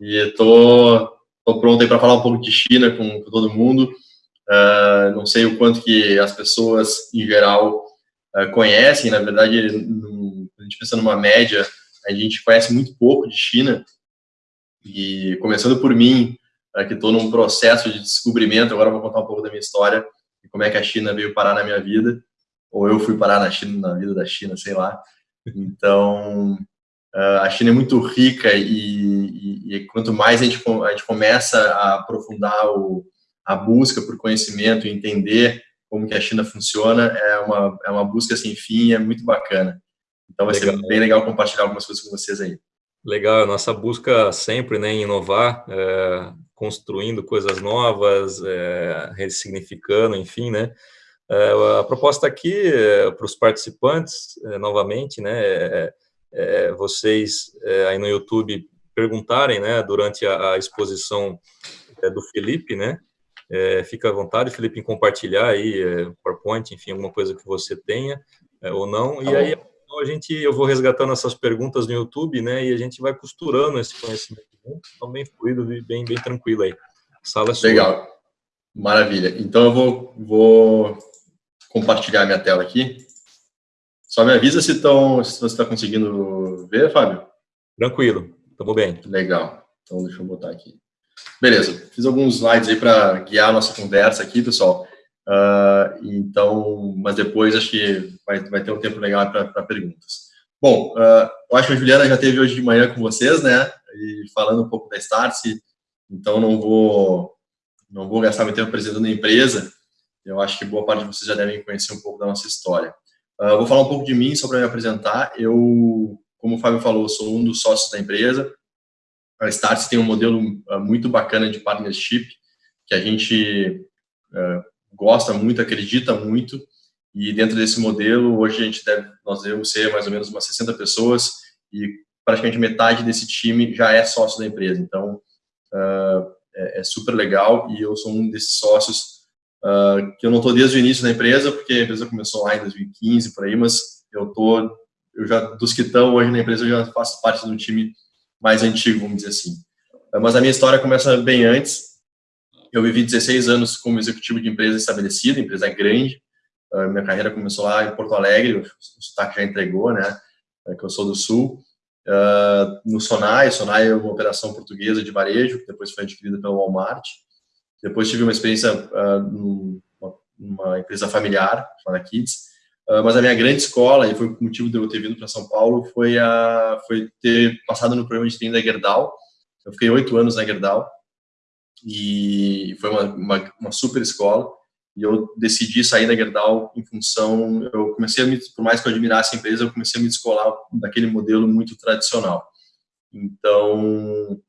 E estou pronto aí para falar um pouco de China com, com todo mundo. Uh, não sei o quanto que as pessoas, em geral, uh, conhecem. Na verdade, no, a gente pensa numa média, a gente conhece muito pouco de China. E começando por mim, uh, que estou num processo de descobrimento, agora vou contar um pouco da minha história e como é que a China veio parar na minha vida, ou eu fui parar na China, na vida da China, sei lá. Então, a China é muito rica e, e, e quanto mais a gente, a gente começa a aprofundar o, a busca por conhecimento e entender como que a China funciona é uma, é uma busca sem fim é muito bacana. Então vai legal. ser bem legal compartilhar algumas coisas com vocês aí. Legal, a nossa busca sempre né, em inovar, é, construindo coisas novas, é, ressignificando, enfim, né? É, a proposta aqui é, para os participantes, é, novamente, né, é, é, vocês aí no YouTube perguntarem, né, durante a, a exposição do Felipe, né, é, fica à vontade, Felipe, em compartilhar aí, é, PowerPoint, enfim, alguma coisa que você tenha é, ou não. Tá e aí a gente, eu vou resgatando essas perguntas no YouTube, né? E a gente vai costurando esse conhecimento junto, então bem fluido e bem, bem tranquilo aí. A sala é sua. Legal, maravilha. Então eu vou, vou compartilhar minha tela aqui. Só me avisa se, tão, se você está conseguindo ver, Fábio. Tranquilo, estamos bem. Legal. Então deixa eu botar aqui. Beleza, fiz alguns slides aí para guiar a nossa conversa aqui, pessoal. Uh, então, mas depois acho que vai, vai ter um tempo legal para perguntas. Bom, uh, eu acho que a Juliana já esteve hoje de manhã com vocês, né? E falando um pouco da Startse, então não vou não vou gastar muito tempo apresentando a empresa. Eu acho que boa parte de vocês já devem conhecer um pouco da nossa história. Uh, vou falar um pouco de mim, só para me apresentar. Eu, como o Fábio falou, sou um dos sócios da empresa. A Startse tem um modelo uh, muito bacana de partnership, que a gente uh, gosta muito, acredita muito, e dentro desse modelo, hoje a gente deve, nós devemos ser mais ou menos umas 60 pessoas, e praticamente metade desse time já é sócio da empresa, então é, é, super legal, e eu sou um desses sócios que eu não estou desde o início da empresa, porque a empresa começou lá em 2015, por aí, mas eu tô, eu já, dos que estão hoje na empresa, eu já faço parte um time mais antigo, vamos dizer assim. Mas a minha história começa bem antes. Eu vivi 16 anos como executivo de empresa estabelecida, empresa grande. minha carreira começou lá em Porto Alegre, o sotaque já entregou, né, é que eu sou do Sul. no Sonai, Sonai é uma operação portuguesa de varejo, que depois foi adquirida pelo Walmart. Depois tive uma experiência numa empresa familiar, chamada Kids, Uh, mas a minha grande escola, e foi o motivo de eu ter vindo para São Paulo, foi, a, foi ter passado no programa de treino da Gerdau. Eu fiquei oito anos na Gerdau e foi uma, uma, uma, super escola. E eu decidi sair da Gerdau em função, eu comecei a me, por mais que eu admirasse a empresa, eu comecei a me descolar daquele modelo muito tradicional. Então,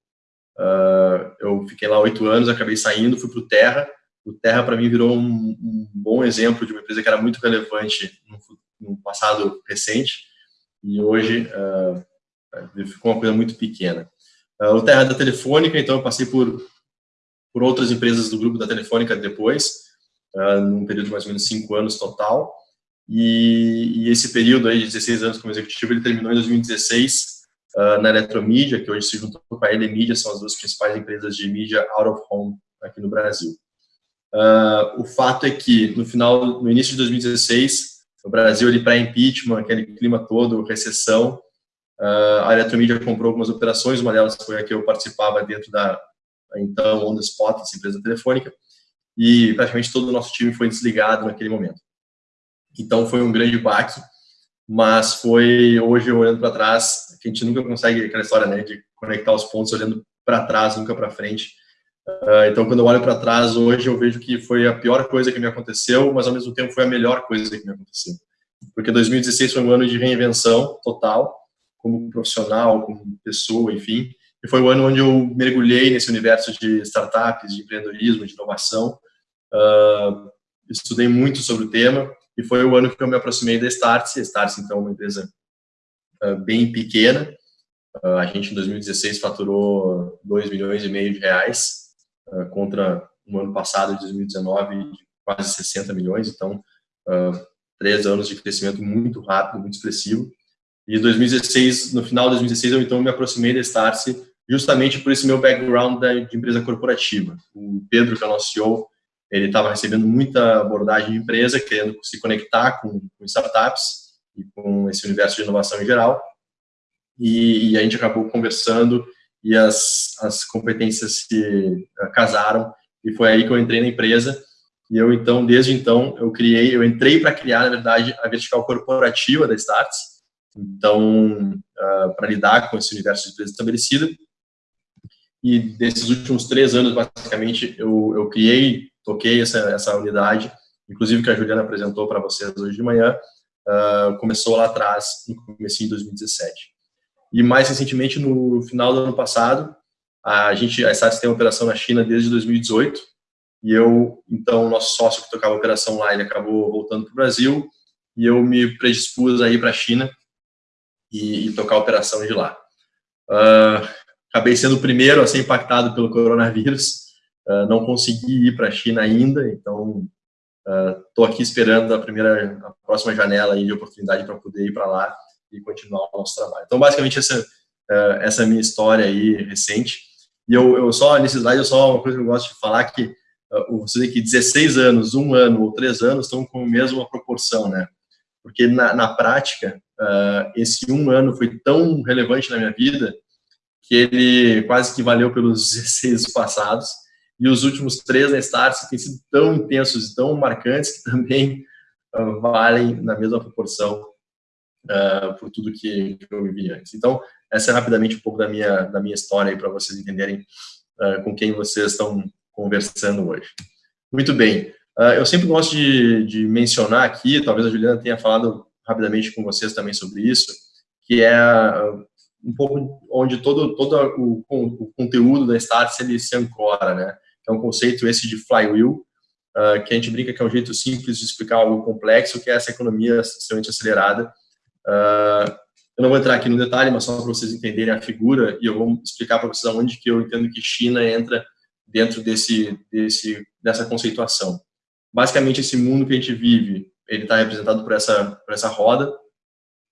uh, eu fiquei lá oito anos, acabei saindo, fui para o Terra, o Terra, para mim, virou um, um, bom exemplo de uma empresa que era muito relevante no, no passado recente. E hoje uh, ficou uma coisa muito pequena. Uh, o Terra é da Telefônica, então eu passei por, por outras empresas do grupo da Telefônica depois, num período de mais ou menos cinco anos total, e, e, esse período aí de 16 anos como executivo, ele terminou em 2016 uh, na Eletromídia, que hoje se juntou com a Elemídia, são as duas principais empresas de mídia out of home aqui no Brasil. Uh, o fato é que no final, no início de 2016, o Brasil ali para impeachment, aquele clima todo, recessão, uh, a Eletromídia comprou algumas operações, uma delas foi a que eu participava dentro da então On The Spot, essa empresa telefônica, e praticamente todo o nosso time foi desligado naquele momento. Então foi um grande baque, mas foi hoje olhando para trás, que a gente nunca consegue aquela história, né, de conectar os pontos olhando para trás, nunca para frente Uh, então, quando eu olho para trás hoje, eu vejo que foi a pior coisa que me aconteceu, mas ao mesmo tempo foi a melhor coisa que me aconteceu. Porque 2016 foi um ano de reinvenção total, como profissional, como pessoa, enfim. E foi o ano onde eu mergulhei nesse universo de startups, de empreendedorismo, de inovação. Uh, estudei muito sobre o tema e foi o ano que eu me aproximei da Startse. A Startse, então, é uma empresa bem pequena. a gente, em 2016, faturou 2 milhões e meio de reais uh, contra um ano passado, de 2019, de quase 60 milhões. Então, três anos de crescimento muito rápido, muito expressivo. E 2016, no final de 2016, eu então me aproximei da Starse justamente por esse meu background de empresa corporativa. O Pedro, que é o nosso CEO, ele estava recebendo muita abordagem de empresa, querendo se conectar com, com startups e com esse universo de inovação em geral. E, e a gente acabou conversando e as, as competências se uh, casaram. E foi aí que eu entrei na empresa. E eu então desde então eu criei eu entrei para criar na verdade a vertical corporativa da Starts então uh, para lidar com esse universo de empresa estabelecida e desses últimos três anos basicamente eu, eu criei toquei essa essa unidade. Inclusive que a Juliana apresentou para vocês hoje de manhã uh, começou lá atrás no começo de 2017 e mais recentemente, no final do ano passado, a gente, a Starts tem uma operação na China desde 2018, e eu, então, nosso sócio que tocava a operação lá, ele acabou voltando para o Brasil, e eu me predispus a ir para a China e, e, tocar a operação de lá. Uh, acabei sendo o primeiro a ser impactado pelo coronavírus, uh, não consegui ir para a China ainda, então estou uh, aqui esperando a primeira, a próxima janela aí de oportunidade para poder ir para lá e continuar o nosso trabalho. Então, basicamente, essa, uh, essa é minha história aí recente. E eu, eu só, nesse slide, eu só uma coisa que eu gosto de falar que uh, você vê que 16 anos, um ano ou três anos estão com a mesma proporção, né? Porque na, na prática, uh, esse um ano foi tão relevante na minha vida que ele quase que valeu pelos 16 passados. E os últimos três na Starts têm sido tão intensos e tão marcantes que também uh, valem na mesma proporção uh, por tudo que, eu vivi antes. Então, essa é rapidamente um pouco da minha, da minha história para vocês entenderem uh, com quem vocês estão conversando hoje. Muito bem. Eu sempre gosto de, de, mencionar aqui, talvez a Juliana tenha falado rapidamente com vocês também sobre isso, que é um pouco onde todo, todo o, o conteúdo da Starts ele se ancora, né? É um conceito esse de flywheel, uh, que a gente brinca que é um jeito simples de explicar algo complexo, que é essa economia extremamente acelerada, Uh, eu não vou entrar aqui no detalhe, mas só para vocês entenderem a figura, e eu vou explicar para vocês aonde que eu entendo que China entra dentro desse, desse, dessa conceituação. Basicamente, esse mundo que a gente vive, ele está representado por essa, por essa roda,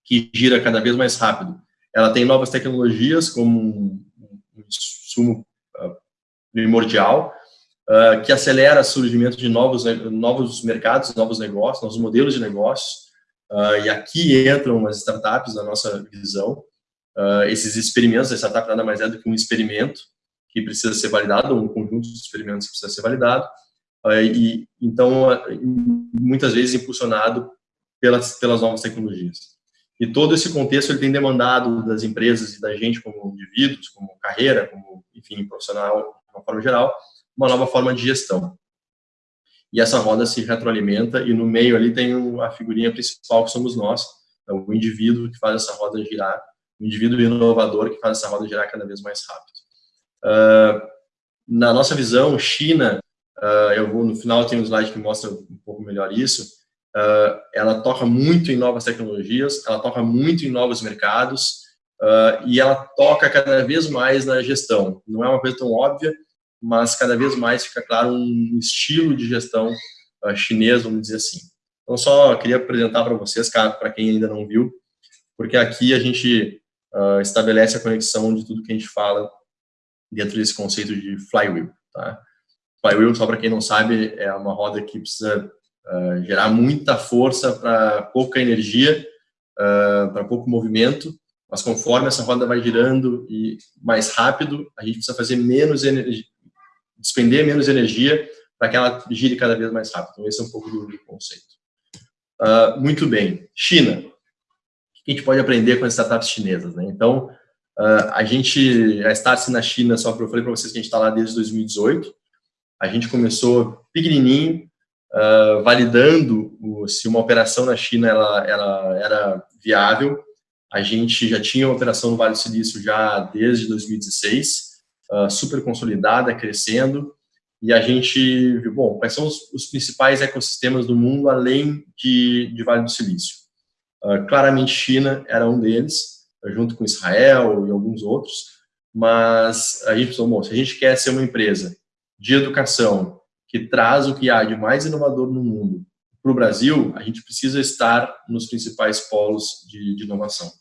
que gira cada vez mais rápido. Ela tem novas tecnologias como um, um sumo uh, primordial, uh, que acelera o surgimento de novos, novos mercados, novos negócios, novos modelos de negócios, Uh, e aqui entram as startups na nossa visão. Uh, esses experimentos, a startup nada mais é do que um experimento que precisa ser validado, um conjunto de experimentos que precisa ser validado. E então, muitas vezes impulsionado pelas pelas novas tecnologias. E todo esse contexto ele tem demandado das empresas e da gente como indivíduos, como carreira, como enfim profissional de uma forma geral, uma nova forma de gestão e essa roda se retroalimenta e no meio ali tem a figurinha principal que somos nós, é o indivíduo que faz essa roda girar, o indivíduo inovador que faz essa roda girar cada vez mais rápido. Uh, na nossa visão, China, uh, eu vou no final tem um slide que mostra um pouco melhor isso, uh, ela toca muito em novas tecnologias, ela toca muito em novos mercados e ela toca cada vez mais na gestão. Não é uma coisa tão óbvia, mas cada vez mais fica claro um estilo de gestão uh, chinês, vamos dizer assim. Então, só queria apresentar para vocês, para quem ainda não viu, porque aqui a gente uh, estabelece a conexão de tudo que a gente fala dentro desse conceito de flywheel. Tá? Flywheel, só para quem não sabe, é uma roda que precisa uh, gerar muita força para pouca energia, para pouco movimento, mas conforme essa roda vai girando e mais rápido, a gente precisa fazer menos energia, despender menos energia para que ela gire cada vez mais rápido. Então, esse é um pouco do, conceito. Uh, muito bem. China. O que a gente pode aprender com as startups chinesas? Né? Então, uh, a gente, a Startups na China, só que eu falei para vocês que a gente está lá desde 2018. A gente começou pequenininho, uh, validando o, se uma operação na China ela, ela era viável. A gente já tinha uma operação no Vale do Silício já desde 2016 uh, super consolidada, crescendo, e a gente viu, bom, quais são os, os principais ecossistemas do mundo além de, de Vale do Silício. Uh, claramente, China era um deles, junto com Israel e alguns outros, mas a gente pensou, bom, se a gente quer ser uma empresa de educação que traz o que há de mais inovador no mundo para o Brasil, a gente precisa estar nos principais polos de, de inovação.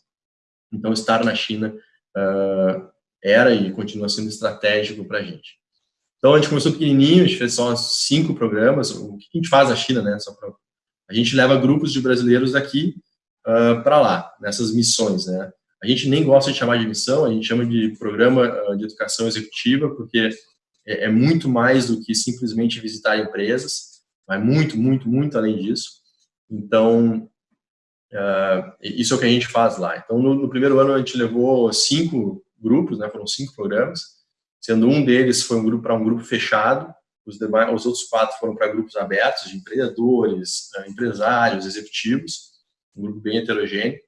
Então, estar na China uh, era e continua sendo estratégico para a gente. Então, a gente começou pequenininho, a gente fez só cinco programas. O que a gente faz na China, né? Pra, a gente leva grupos de brasileiros daqui uh, para lá, nessas missões, né? A gente nem gosta de chamar de missão, a gente chama de programa uh, de educação executiva, porque é, é, muito mais do que simplesmente visitar empresas, vai muito, muito, muito além disso. Então, uh, isso é o que a gente faz lá. Então, no, no primeiro ano, a gente levou cinco grupos, né? Foram cinco programas, sendo um deles foi um grupo para um grupo fechado, os, demais, os outros quatro foram para grupos abertos de empreendedores, eh, empresários, executivos, um grupo bem heterogêneo.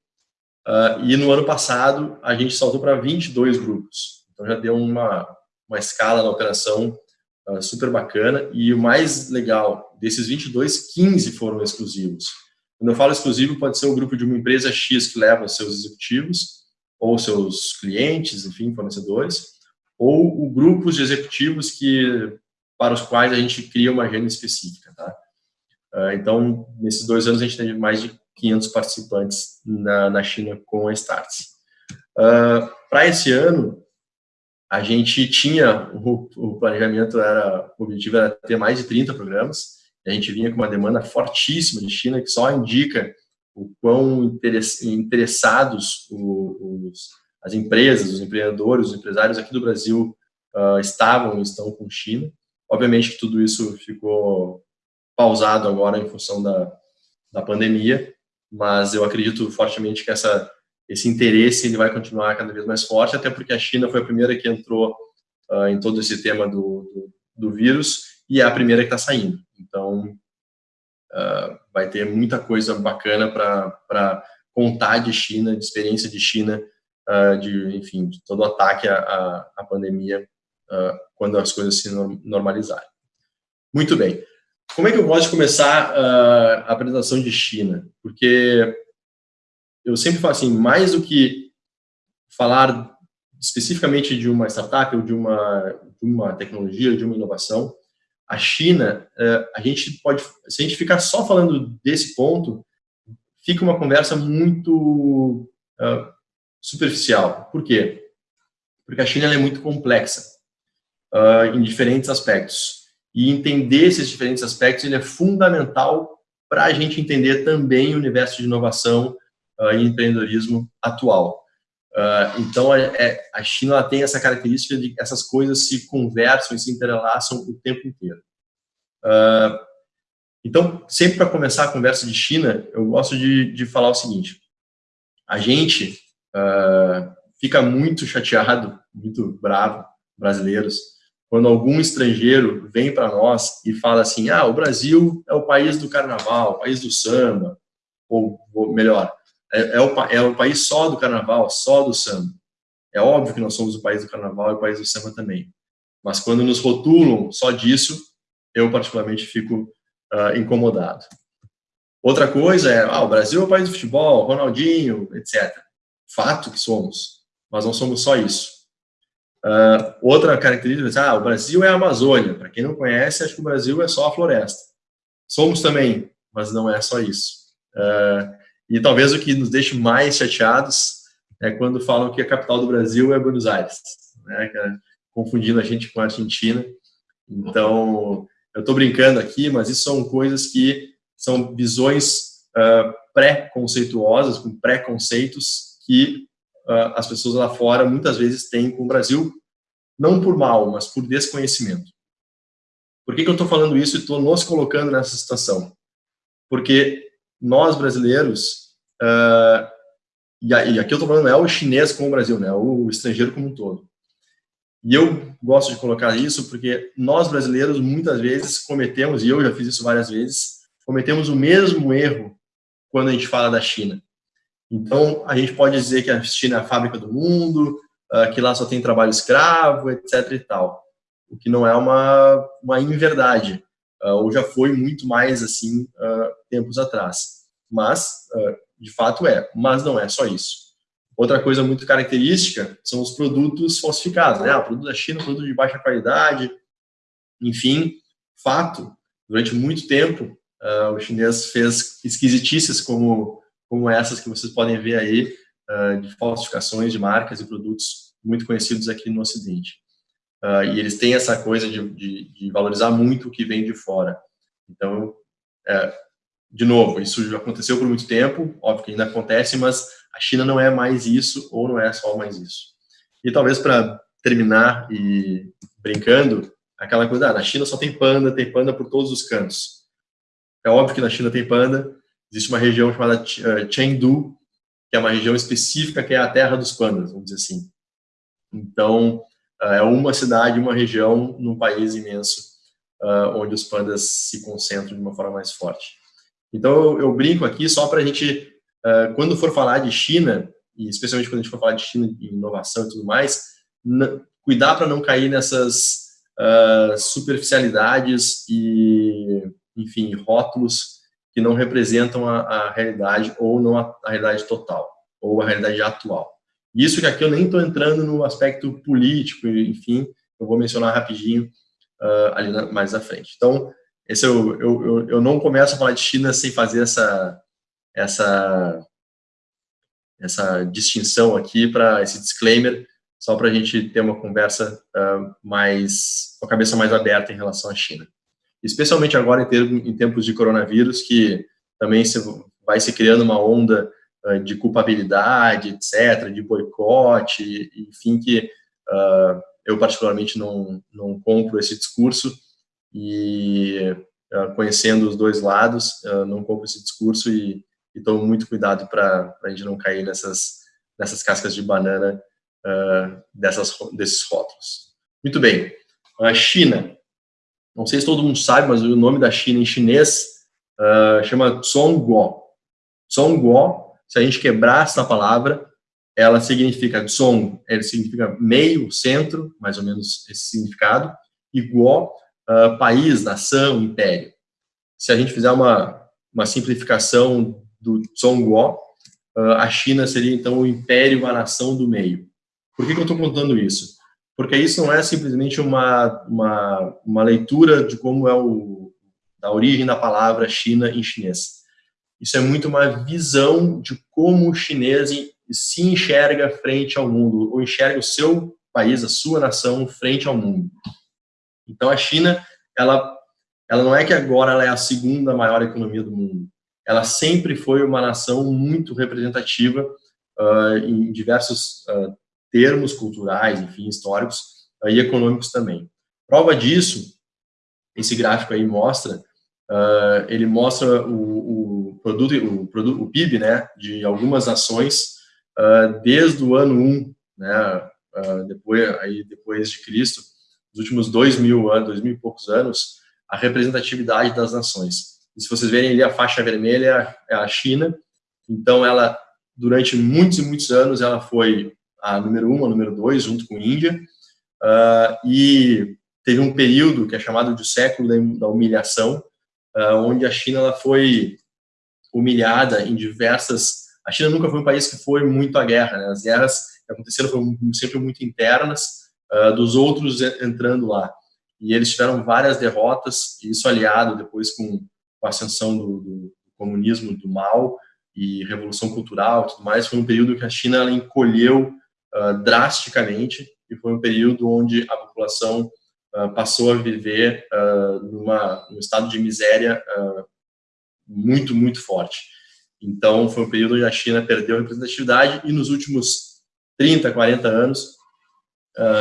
Uh, e no ano passado a gente saltou para 22 grupos, então já deu uma, uma escala na operação uh, super bacana. E o mais legal, desses 22, 15 foram exclusivos. Quando eu falo exclusivo, pode ser o grupo de uma empresa X que leva seus executivos, ou seus clientes, enfim, fornecedores, ou grupos de executivos que para os quais a gente cria uma agenda específica, tá? Uh, então, nesses dois anos, a gente teve mais de 500 participantes na, na China com a Starts. Uh, para esse ano, a gente tinha, o, o, planejamento era, o objetivo era ter mais de 30 programas, a gente vinha com uma demanda fortíssima de China, que só indica o quão interessados os, as empresas, os empreendedores, os empresários aqui do Brasil uh, estavam e estão com China. Obviamente que tudo isso ficou pausado agora em função da, da pandemia, mas eu acredito fortemente que essa, esse interesse ele vai continuar cada vez mais forte, até porque a China foi a primeira que entrou uh, em todo esse tema do, do, do, vírus e é a primeira que está saindo. Então, uh, vai ter muita coisa bacana para contar de China, de experiência de China, uh, de, enfim, de todo o ataque à, à pandemia uh, quando as coisas se normalizarem. Muito bem. Como é que eu de começar a apresentação de China? Porque eu sempre falo assim, mais do que falar especificamente de uma startup ou de uma, de uma tecnologia, de uma inovação, a China, uh, a gente pode, se a gente ficar só falando desse ponto, fica uma conversa muito uh, superficial. Por quê? Porque a China é muito complexa uh, em diferentes aspectos. E entender esses diferentes aspectos ele é fundamental para a gente entender também o universo de inovação uh, e empreendedorismo atual. Uh, então, é, é, a China tem essa característica de que essas coisas se conversam e se entrelaçam o tempo inteiro. Uh, então, sempre para começar a conversa de China, eu gosto de, de falar o seguinte: a gente uh, fica muito chateado, muito bravo, brasileiros, quando algum estrangeiro vem para nós e fala assim, ah, o Brasil é o país do carnaval, o país do samba, ou, ou melhor, é, é, o, é o país só do carnaval, só do samba. É óbvio que nós somos o país do carnaval e o país do samba também. Mas quando nos rotulam só disso, eu particularmente fico uh, incomodado. Outra coisa é, ah, o Brasil é o país do futebol, Ronaldinho, etc. Fato que somos, mas não somos só isso. Uh, outra característica, ah, o Brasil é a Amazônia. Para quem não conhece, acho que o Brasil é só a floresta. Somos também, mas não é só isso. Uh, e talvez o que nos deixe mais chateados é quando falam que a capital do Brasil é Buenos Aires, né? É confundindo a gente com a Argentina. Então, eu estou brincando aqui, mas isso são coisas que são visões uh, pré-conceituosas, com preconceitos que uh, as pessoas lá fora muitas vezes têm com o Brasil, não por mal, mas por desconhecimento. Por que, que eu estou falando isso e estou nos colocando nessa situação? Porque nós brasileiros, uh, e, aqui eu estou falando não é o chinês com o Brasil, né, é o estrangeiro como um todo. E eu gosto de colocar isso porque nós brasileiros muitas vezes cometemos, e eu já fiz isso várias vezes, cometemos o mesmo erro quando a gente fala da China. Então, a gente pode dizer que a China é a fábrica do mundo, uh, que lá só tem trabalho escravo, etc. e tal. O que não é uma, uma inverdade, uh, ou já foi muito mais assim uh, tempos atrás. Mas, de fato, é. Mas não é só isso. Outra coisa muito característica são os produtos falsificados, né? O produto da China, produto de baixa qualidade, enfim, fato. Durante muito tempo, o chinês fez esquisitices como como essas que vocês podem ver aí, uh, de falsificações de marcas e produtos muito conhecidos aqui no Ocidente. Uh, e eles têm essa coisa de, de, de, valorizar muito o que vem de fora. Então, é, de novo, isso já aconteceu por muito tempo, óbvio que ainda acontece, mas a China não é mais isso, ou não é só mais isso. E talvez para terminar e brincando, aquela coisa, ah, na China só tem panda, tem panda por todos os cantos. É óbvio que na China tem panda, existe uma região chamada eh, Chengdu, que é uma região específica que é a terra dos pandas, vamos dizer assim. Então, é uma cidade, uma região num país imenso, eh, onde os pandas se concentram de uma forma mais forte. Então, eu, brinco aqui só para a gente, quando for falar de China, e especialmente quando a gente for falar de China, de inovação e tudo mais, cuidar para não cair nessas superficialidades e, enfim, rótulos que não representam a, a realidade ou não a, a, realidade total, ou a realidade atual. Isso que aqui eu nem estou entrando no aspecto político, enfim, eu vou mencionar rapidinho uh, ali na, mais à frente. Então, esse eu, eu, eu, eu não começo a falar de China sem fazer essa, essa, essa distinção aqui, para esse disclaimer, só para a gente ter uma conversa uh, mais, com a cabeça mais aberta em relação à China. Especialmente agora em, ter, em tempos de coronavírus, que também se, vai se criando uma onda de culpabilidade, etc., de boicote, enfim, que uh, eu particularmente não, não compro esse discurso e conhecendo os dois lados, não compro esse discurso e, e tomo muito cuidado para a gente não cair nessas, nessas cascas de banana uh, dessas, desses rótulos. Muito bem, a China. Não sei se todo mundo sabe, mas o nome da China em chinês uh, chama Zhongguo. Zhongguo, se a gente quebrar essa palavra, ela significa Zong, ele significa meio, centro, mais ou menos esse significado, Guo, uh, país, nação, império. Se a gente fizer uma, uma simplificação do Zhongguo, uh, a China seria então o império, a nação do meio. Por que, que eu estou contando isso? Porque isso não é simplesmente uma, uma, uma leitura de como é o, da origem da palavra China em chinês. Isso é muito uma visão de como o chinês se enxerga frente ao mundo, ou enxerga o seu país, a sua nação, frente ao mundo. Então, a China, ela, ela não é que agora ela é a segunda maior economia do mundo. Ela sempre foi uma nação muito representativa uh, em diversos uh, termos culturais, enfim, históricos e econômicos também. Prova disso, esse gráfico aí mostra, uh, ele mostra o, produto, o, produto, o PIB, né, de algumas nações uh, desde o ano 1, né, uh, depois, aí depois de Cristo, nos últimos dois mil anos, dois mil e poucos anos, a representatividade das nações. E se vocês verem ali a faixa vermelha é a China, então ela durante muitos e muitos anos ela foi a número um, a número dois, junto com a Índia, uh, e teve um período que é chamado de século da humilhação, onde a China ela foi humilhada em diversas... A China nunca foi um país que foi muito à guerra, né? as guerras que aconteceram foram sempre muito internas, uh, dos outros entrando lá. E eles tiveram várias derrotas, e isso aliado depois com, com a ascensão do, do comunismo, do mal, e revolução cultural e tudo mais, foi um período que a China ela encolheu uh, drasticamente e foi um período onde a população uh, passou a viver uh, numa, num estado de miséria muito, muito forte. Então, foi um período onde a China perdeu a representatividade e nos últimos 30, 40 anos,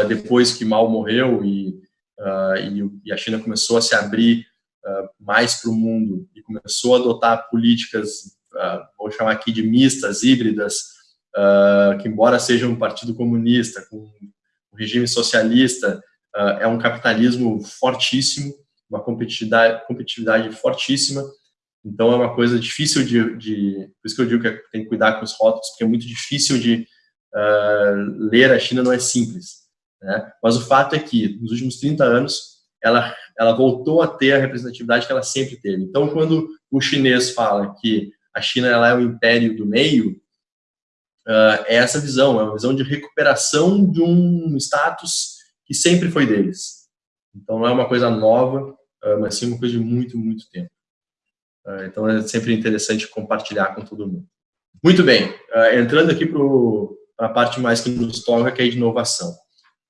depois que Mao morreu e, e, a China começou a se abrir mais para o mundo e começou a adotar políticas, vou chamar aqui de mistas, híbridas, uh, que embora seja um partido comunista, com um regime socialista, uh, é um capitalismo fortíssimo, uma competitividade, competitividade fortíssima, então é uma coisa difícil de, de, por isso que eu digo que tem que cuidar com os rótulos, porque é muito difícil de uh, ler a China, não é simples. Né? Mas o fato é que, nos últimos 30 anos, ela, ela voltou a ter a representatividade que ela sempre teve. Então, quando o chinês fala que a China ela é o império do meio, uh, é essa visão, é uma visão de recuperação de um status que sempre foi deles. Então não é uma coisa nova, uh, mas sim uma coisa de muito, muito tempo. Uh, então é sempre interessante compartilhar com todo mundo. Muito bem, entrando aqui para a parte mais que nos toca, que é de inovação.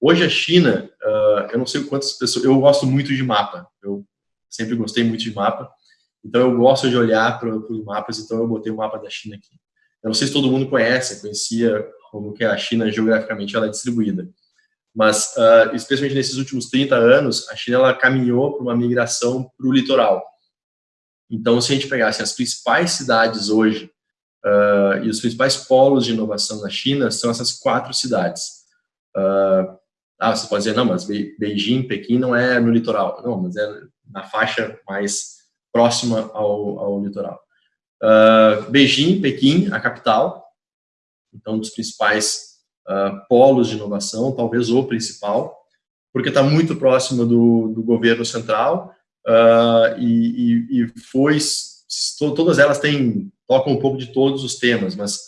Hoje a China, uh, eu não sei quantas pessoas, eu gosto muito de mapa, eu sempre gostei muito de mapa, então eu gosto de olhar para os mapas, então eu botei o mapa da China aqui. Eu não sei se todo mundo conhece, conhecia como que a China geograficamente ela é distribuída, mas especialmente nesses últimos 30 anos, a China ela caminhou para uma migração para o litoral. Então, se a gente pegasse as principais cidades hoje uh, e os principais polos de inovação na China, são essas quatro cidades. Uh, ah, você pode dizer, não, mas Beijing, Pequim não é no litoral. Não, mas é na faixa mais próxima ao, ao litoral. Uh, Beijing, Pequim, a capital, então, dos principais uh, polos de inovação, talvez o principal, porque está muito próximo do, do governo central uh, e, e, e, foi, todas elas têm, tocam um pouco de todos os temas, mas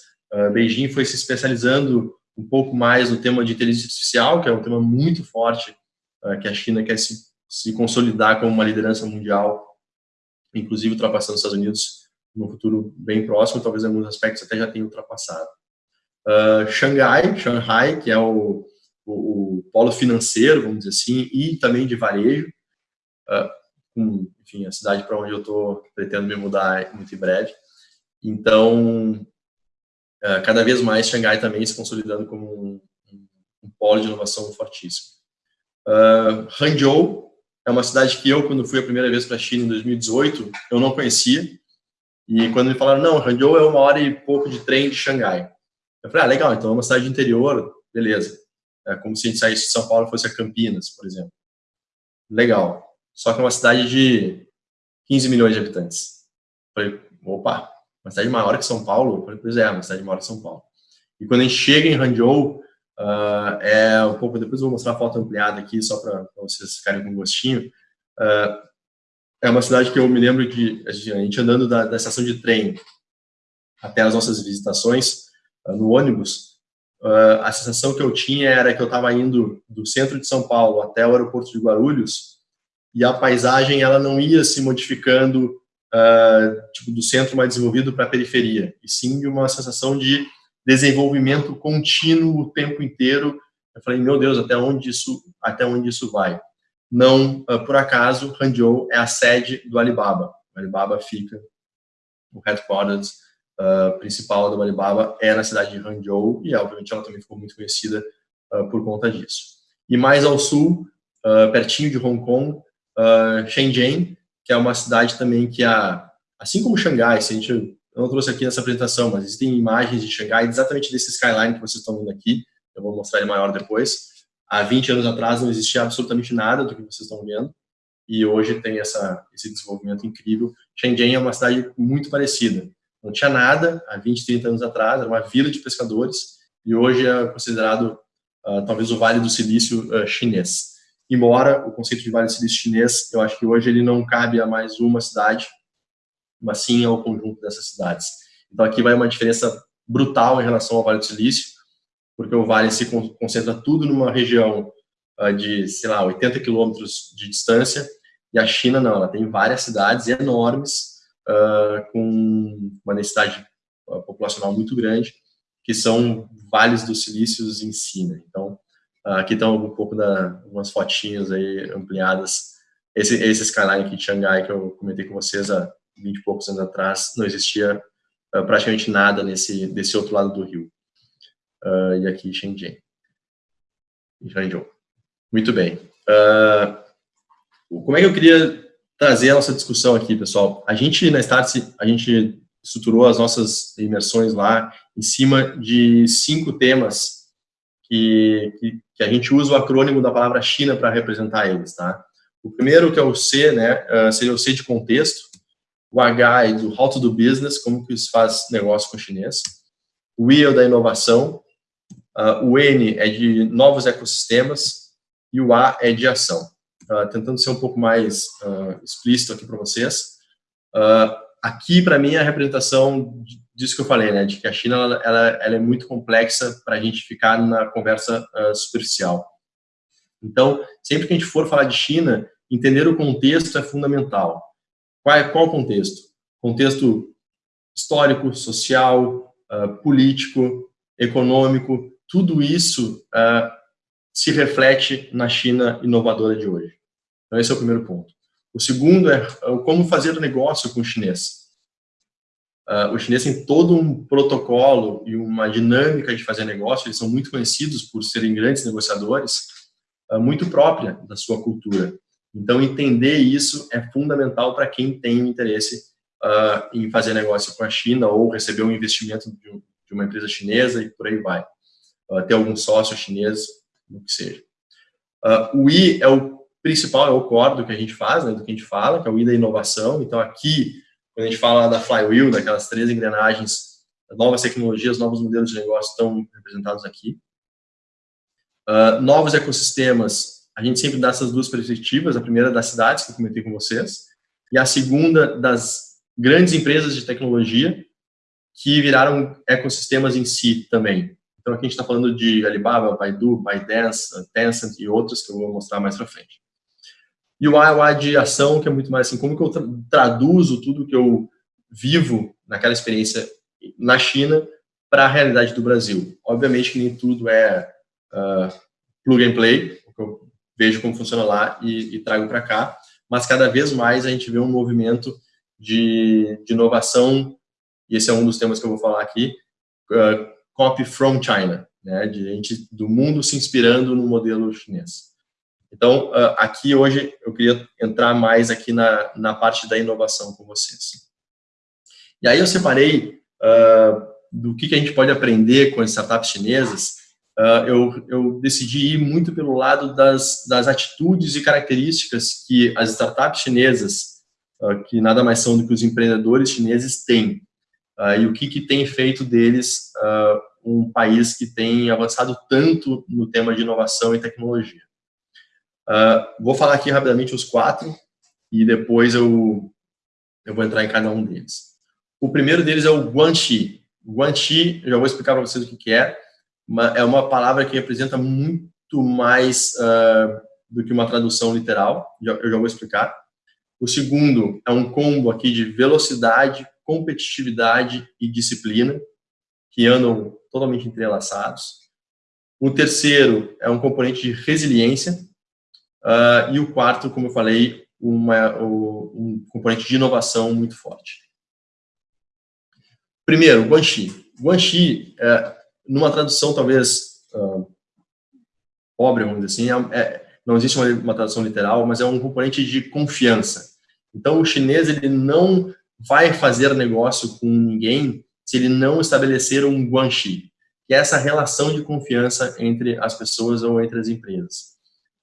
Beijing foi se especializando um pouco mais no tema de inteligência artificial, que é um tema muito forte uh, que a China quer se, se consolidar como uma liderança mundial, inclusive ultrapassando os Estados Unidos no futuro bem próximo, talvez em alguns aspectos até já tenha ultrapassado. Uh, Xangai, Shanghai, que é o, o, o, polo financeiro, vamos dizer assim, e também de varejo, uh, com, enfim, a cidade para onde eu estou pretendo me mudar muito em breve. Então, uh, cada vez mais Xangai também se consolidando como um, um, polo de inovação fortíssimo. Uh, Hangzhou é uma cidade que eu, quando fui a primeira vez para a China em 2018, eu não conhecia. E quando me falaram, não, Hangzhou é uma hora e pouco de trem de Xangai. Eu falei, ah, legal, então é uma cidade de interior, beleza. É como se a gente saísse de São Paulo e fosse a Campinas, por exemplo. Legal. Só que é uma cidade de 15 milhões de habitantes. Falei, opa, uma cidade maior que São Paulo? Falei, pois é, uma cidade maior que São Paulo. E quando a gente chega em Hangzhou, uh, é um pouco, depois eu vou mostrar a foto ampliada aqui, só para vocês ficarem com gostinho. Uh, é uma cidade que eu me lembro que a gente andando da, da estação de trem até as nossas visitações uh, no ônibus, a sensação que eu tinha era que eu estava indo do centro de São Paulo até o aeroporto de Guarulhos e a paisagem ela não ia se modificando uh, tipo, do centro mais desenvolvido para a periferia, e sim de uma sensação de desenvolvimento contínuo o tempo inteiro. Eu falei, meu Deus, até onde isso, até onde isso vai? Não, uh, por acaso, Hangzhou é a sede do Alibaba. O Alibaba fica, o headquarters uh, principal do Alibaba é na cidade de Hangzhou, e obviamente ela também ficou muito conhecida por conta disso. E mais ao sul, pertinho de Hong Kong, Shenzhen, que é uma cidade também que, a, assim como Xangai, se a gente, eu não trouxe aqui nessa apresentação, mas existem imagens de Xangai exatamente desse skyline que vocês estão vendo aqui, eu vou mostrar ele maior depois. Há 20 anos atrás não existia absolutamente nada do que vocês estão vendo, e hoje tem essa, esse desenvolvimento incrível. Shenzhen é uma cidade muito parecida. Não tinha nada há 20, 30 anos atrás, era uma vila de pescadores, e hoje é considerado uh, talvez o Vale do Silício uh, chinês embora o conceito de Vale do Silício chinês, eu acho que hoje ele não cabe a mais uma cidade, mas sim ao conjunto dessas cidades. Então aqui vai uma diferença brutal em relação ao Vale do Silício, porque o Vale se concentra tudo numa região uh, de, sei lá, 80 quilômetros de distância, e a China não, ela tem várias cidades enormes, uh, com uma densidade populacional muito grande, que são vales dos silícios em si. Né? Então, aqui estão um pouco da umas fotinhas aí ampliadas. Esse, esse skyline aqui de Xangai que eu comentei com vocês há 20 e poucos anos atrás, não existia uh, praticamente nada nesse desse outro lado do rio. Uh, e aqui Shenzhen. Shenzhou. Muito bem. Uh, como é que eu queria trazer a nossa discussão aqui, pessoal? A gente, na Startse, a gente estruturou as nossas imersões lá em cima de cinco temas que, que, que, a gente usa o acrônimo da palavra China para representar eles, tá? O primeiro, que é o C, né, uh, seria o C de contexto, o H é do how to do business, como que se faz negócio com o chinês, o I é da inovação, uh, o N é de novos ecossistemas e o A é de ação. Uh, tentando ser um pouco mais explícito aqui para vocês, aqui, para mim, é a representação disso que eu falei, né, de que a China ela, ela, ela é muito complexa para a gente ficar na conversa uh, superficial. Então, sempre que a gente for falar de China, entender o contexto é fundamental. Qual é qual contexto? Contexto histórico, social, uh, político, econômico, tudo isso uh, se reflete na China inovadora de hoje. Então, esse é o primeiro ponto. O segundo é como fazer o negócio com o chinês. Uh, o chinês tem todo um protocolo e uma dinâmica de fazer negócio, eles são muito conhecidos por serem grandes negociadores, uh, muito própria da sua cultura. Então, entender isso é fundamental para quem tem interesse uh, em fazer negócio com a China ou receber um investimento de, de uma empresa chinesa e por aí vai. ter algum sócio chinês, o que seja. o I é o principal, é o core do que a gente faz, né, do que a gente fala, que é o I da inovação. Então, aqui quando a gente fala da flywheel, daquelas três engrenagens, novas tecnologias, novos modelos de negócio estão representados aqui. Uh, novos ecossistemas, a gente sempre dá essas duas perspectivas, a primeira das cidades, que eu comentei com vocês, e a segunda das grandes empresas de tecnologia, que viraram ecossistemas em si também. Então, aqui a gente está falando de Alibaba, Baidu, ByteDance, Tencent e outros que eu vou mostrar mais para frente. E o A de ação, que é muito mais assim, como que eu tra traduzo tudo que eu vivo naquela experiência na China para a realidade do Brasil. Obviamente que nem tudo é uh, plug and play, eu vejo como funciona lá e, e trago para cá, mas cada vez mais a gente vê um movimento de, de, inovação, e esse é um dos temas que eu vou falar aqui, uh, copy from China, né, de gente do mundo se inspirando no modelo chinês. Então, uh, aqui hoje eu queria entrar mais aqui na, na parte da inovação com vocês. E aí eu separei uh, do que, que a gente pode aprender com as startups chinesas, uh, eu, eu decidi ir muito pelo lado das, das atitudes e características que as startups chinesas, que nada mais são do que os empreendedores chineses, têm. e o que, que tem feito deles um país que tem avançado tanto no tema de inovação e tecnologia. Uh, vou falar aqui rapidamente os quatro e depois eu, eu vou entrar em cada um deles. O primeiro deles é o Guanxi. Guanxi, já vou explicar para vocês o que, que é, é uma palavra que representa muito mais uh, do que uma tradução literal, eu já vou explicar. O segundo é um combo aqui de velocidade, competitividade e disciplina, que andam totalmente entrelaçados. O terceiro é um componente de resiliência, Uh, e o quarto, como eu falei, uma, um componente de inovação muito forte. Primeiro, Guanxi. Guanxi, é, numa tradução talvez uh, pobre, vamos dizer assim, é, é, não existe uma, uma, tradução literal, mas é um componente de confiança. Então, o chinês ele não vai fazer negócio com ninguém se ele não estabelecer um guanxi, que é essa relação de confiança entre as pessoas ou entre as empresas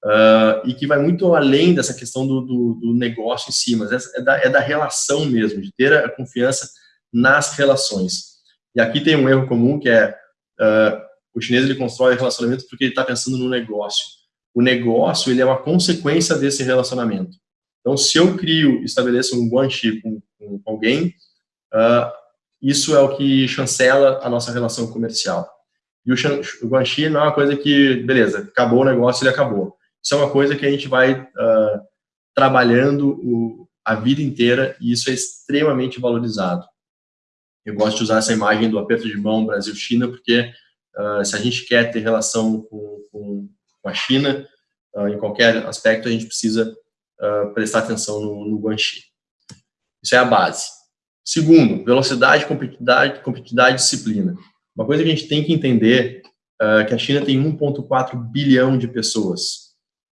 uh, e que vai muito além dessa questão do, do, do negócio em si, mas é, da, é da relação mesmo, de ter a confiança nas relações. E aqui tem um erro comum que é uh, o chinês ele constrói relacionamento porque ele está pensando no negócio. O negócio ele é uma consequência desse relacionamento. Então, se eu crio, estabeleço um guanxi com, com, alguém, uh, isso é o que chancela a nossa relação comercial. E o, o guanxi não é uma coisa que, beleza, acabou o negócio, ele acabou. Isso é uma coisa que a gente vai uh, trabalhando o, a vida inteira e isso é extremamente valorizado. Eu gosto de usar essa imagem do aperto de mão Brasil-China porque uh, se a gente quer ter relação com, com, com a China, uh, em qualquer aspecto, a gente precisa prestar atenção no, no Guanxi. Isso é a base. Segundo, velocidade, competitividade, competitividade e disciplina. Uma coisa que a gente tem que entender é que a China tem 1,4 bilhão de pessoas.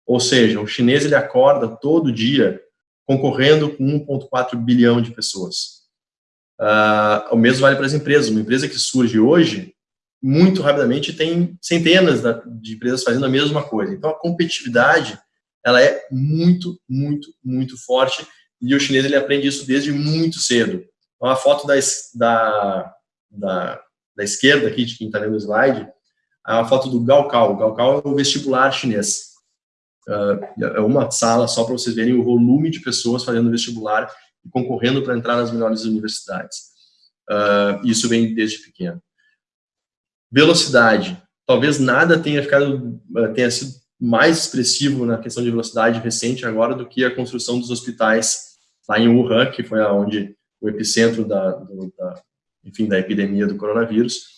Ou seja, o chinês ele acorda todo dia concorrendo com 1,4 bilhão de pessoas. Uh, o mesmo vale para as empresas. Uma empresa que surge hoje, muito rapidamente, tem centenas de empresas fazendo a mesma coisa. Então, a competitividade ela é muito, muito, muito forte e o chinês ele aprende isso desde muito cedo. Então, a foto da, da, da, da esquerda aqui, de quem está vendo o slide, é a foto do Gaokao. O Gaokao é o vestibular chinês. Uh, é uma sala só para vocês verem o volume de pessoas fazendo vestibular e concorrendo para entrar nas melhores universidades. Uh, isso vem desde pequeno. Velocidade. Talvez nada tenha ficado, uh, tenha sido mais expressivo na questão de velocidade recente agora do que a construção dos hospitais lá em Wuhan, que foi onde o epicentro da, do, da, enfim, da epidemia do coronavírus.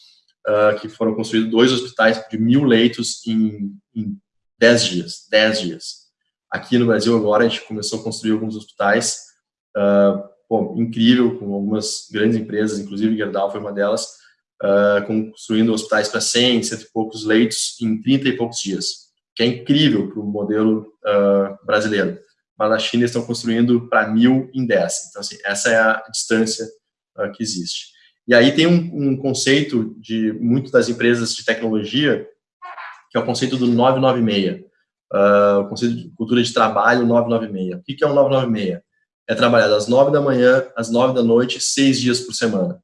uh, que foram construídos dois hospitais de mil leitos em, em dez dias, dez dias. Aqui no Brasil agora a gente começou a construir alguns hospitais, uh, bom, incrível, com algumas grandes empresas, inclusive Gerdau foi uma delas, uh, construindo hospitais para 100, cento e poucos leitos em 30 e poucos dias, que é incrível para o modelo uh, brasileiro. Mas na China estão construindo para mil em 10. Então, assim, essa é a distância que existe. E aí tem um, um conceito de muitas das empresas de tecnologia, que é o conceito do 996. Uh, o conceito de cultura de trabalho 996. O que, é o 996? É trabalhar das 9 da manhã às 9 da noite, seis dias por semana.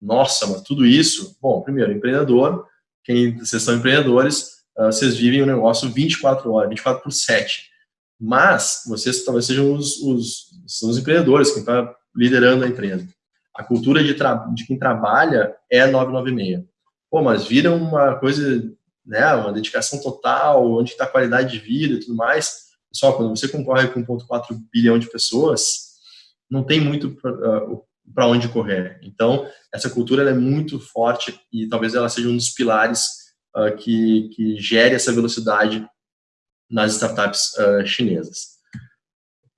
Nossa, mas tudo isso, bom, primeiro, empreendedor, quem vocês são empreendedores, uh, vocês vivem o um negócio 24 horas, 24 por 7. Mas vocês talvez sejam os, os, são os empreendedores, quem está liderando a empresa. A cultura de, de quem trabalha é 996. Pô, mas vira uma coisa, né, uma dedicação total, onde está a qualidade de vida e tudo mais. Pessoal, quando você concorre com 1,4 bilhão de pessoas, não tem muito para onde correr. Então, essa cultura é muito forte e talvez ela seja um dos pilares uh, que, que gere essa velocidade nas startups uh, chinesas.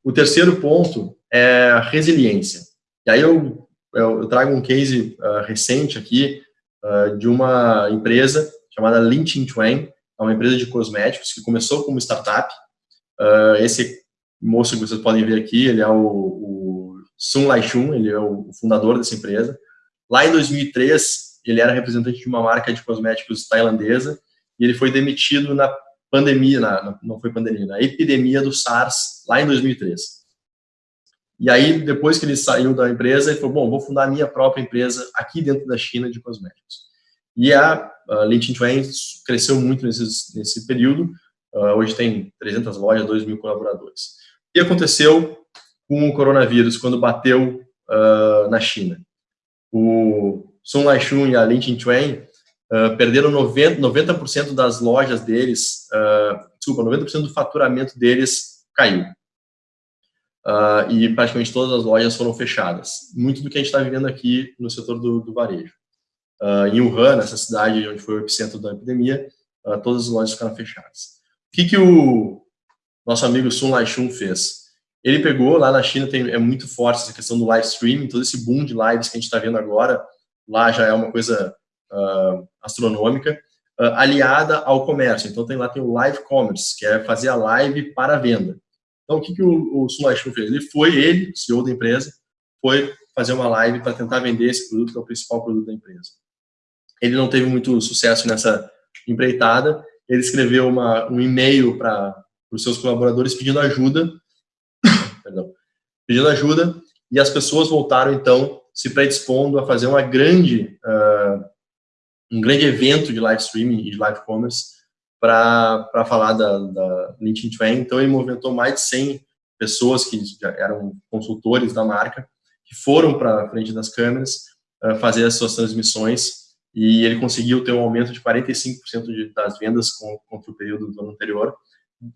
O terceiro ponto é a resiliência. E aí eu, eu, eu trago um case uh, recente aqui de uma empresa chamada Lin Chuan, é uma empresa de cosméticos que começou como startup. esse moço que vocês podem ver aqui, ele é o, o Sun Laixun, ele é o fundador dessa empresa. Lá em 2003, ele era representante de uma marca de cosméticos tailandesa e ele foi demitido na pandemia, na, não foi pandemia, na epidemia do SARS, lá em 2003. E aí, depois que ele saiu da empresa, ele falou, bom, vou fundar a minha própria empresa aqui dentro da China de cosméticos. E a, a Lin Chuan cresceu muito nesse, período, uh, hoje tem 300 lojas, 2 mil colaboradores. Que aconteceu com o coronavírus quando bateu uh, na China. O Sun Laixun e a Lin Chuan uh, perderam 90%, 90 das lojas deles, uh, desculpa, 90% do faturamento deles caiu. Uh, e praticamente todas as lojas foram fechadas. Muito do que a gente está vivendo aqui no setor do, do varejo. Uh, em Wuhan, essa cidade onde foi o epicentro da epidemia, uh, todas as lojas ficaram fechadas. O que, que o nosso amigo Sun Laixun fez? Ele pegou, lá na China tem, é muito forte essa questão do live streaming, todo esse boom de lives que a gente está vendo agora, lá já é uma coisa uh, astronômica, aliada ao comércio. Então tem lá tem o live commerce, que é fazer a live para a venda. Então o que, que o, o Sun fez? Ele foi, ele, CEO da empresa, foi fazer uma live para tentar vender esse produto, que é o principal produto da empresa. Ele não teve muito sucesso nessa empreitada, ele escreveu uma, um e-mail para os seus colaboradores pedindo ajuda. Perdão, pedindo ajuda, e as pessoas voltaram, então, se predispondo a fazer uma grande, uh, um grande evento de live streaming e de live commerce para falar da, da LinkedIn Twin. Então, ele movimentou mais de 100 pessoas que eram consultores da marca, que foram para frente das câmeras uh, fazer as suas transmissões e ele conseguiu ter um aumento de 45% de, das vendas contra o período do ano anterior,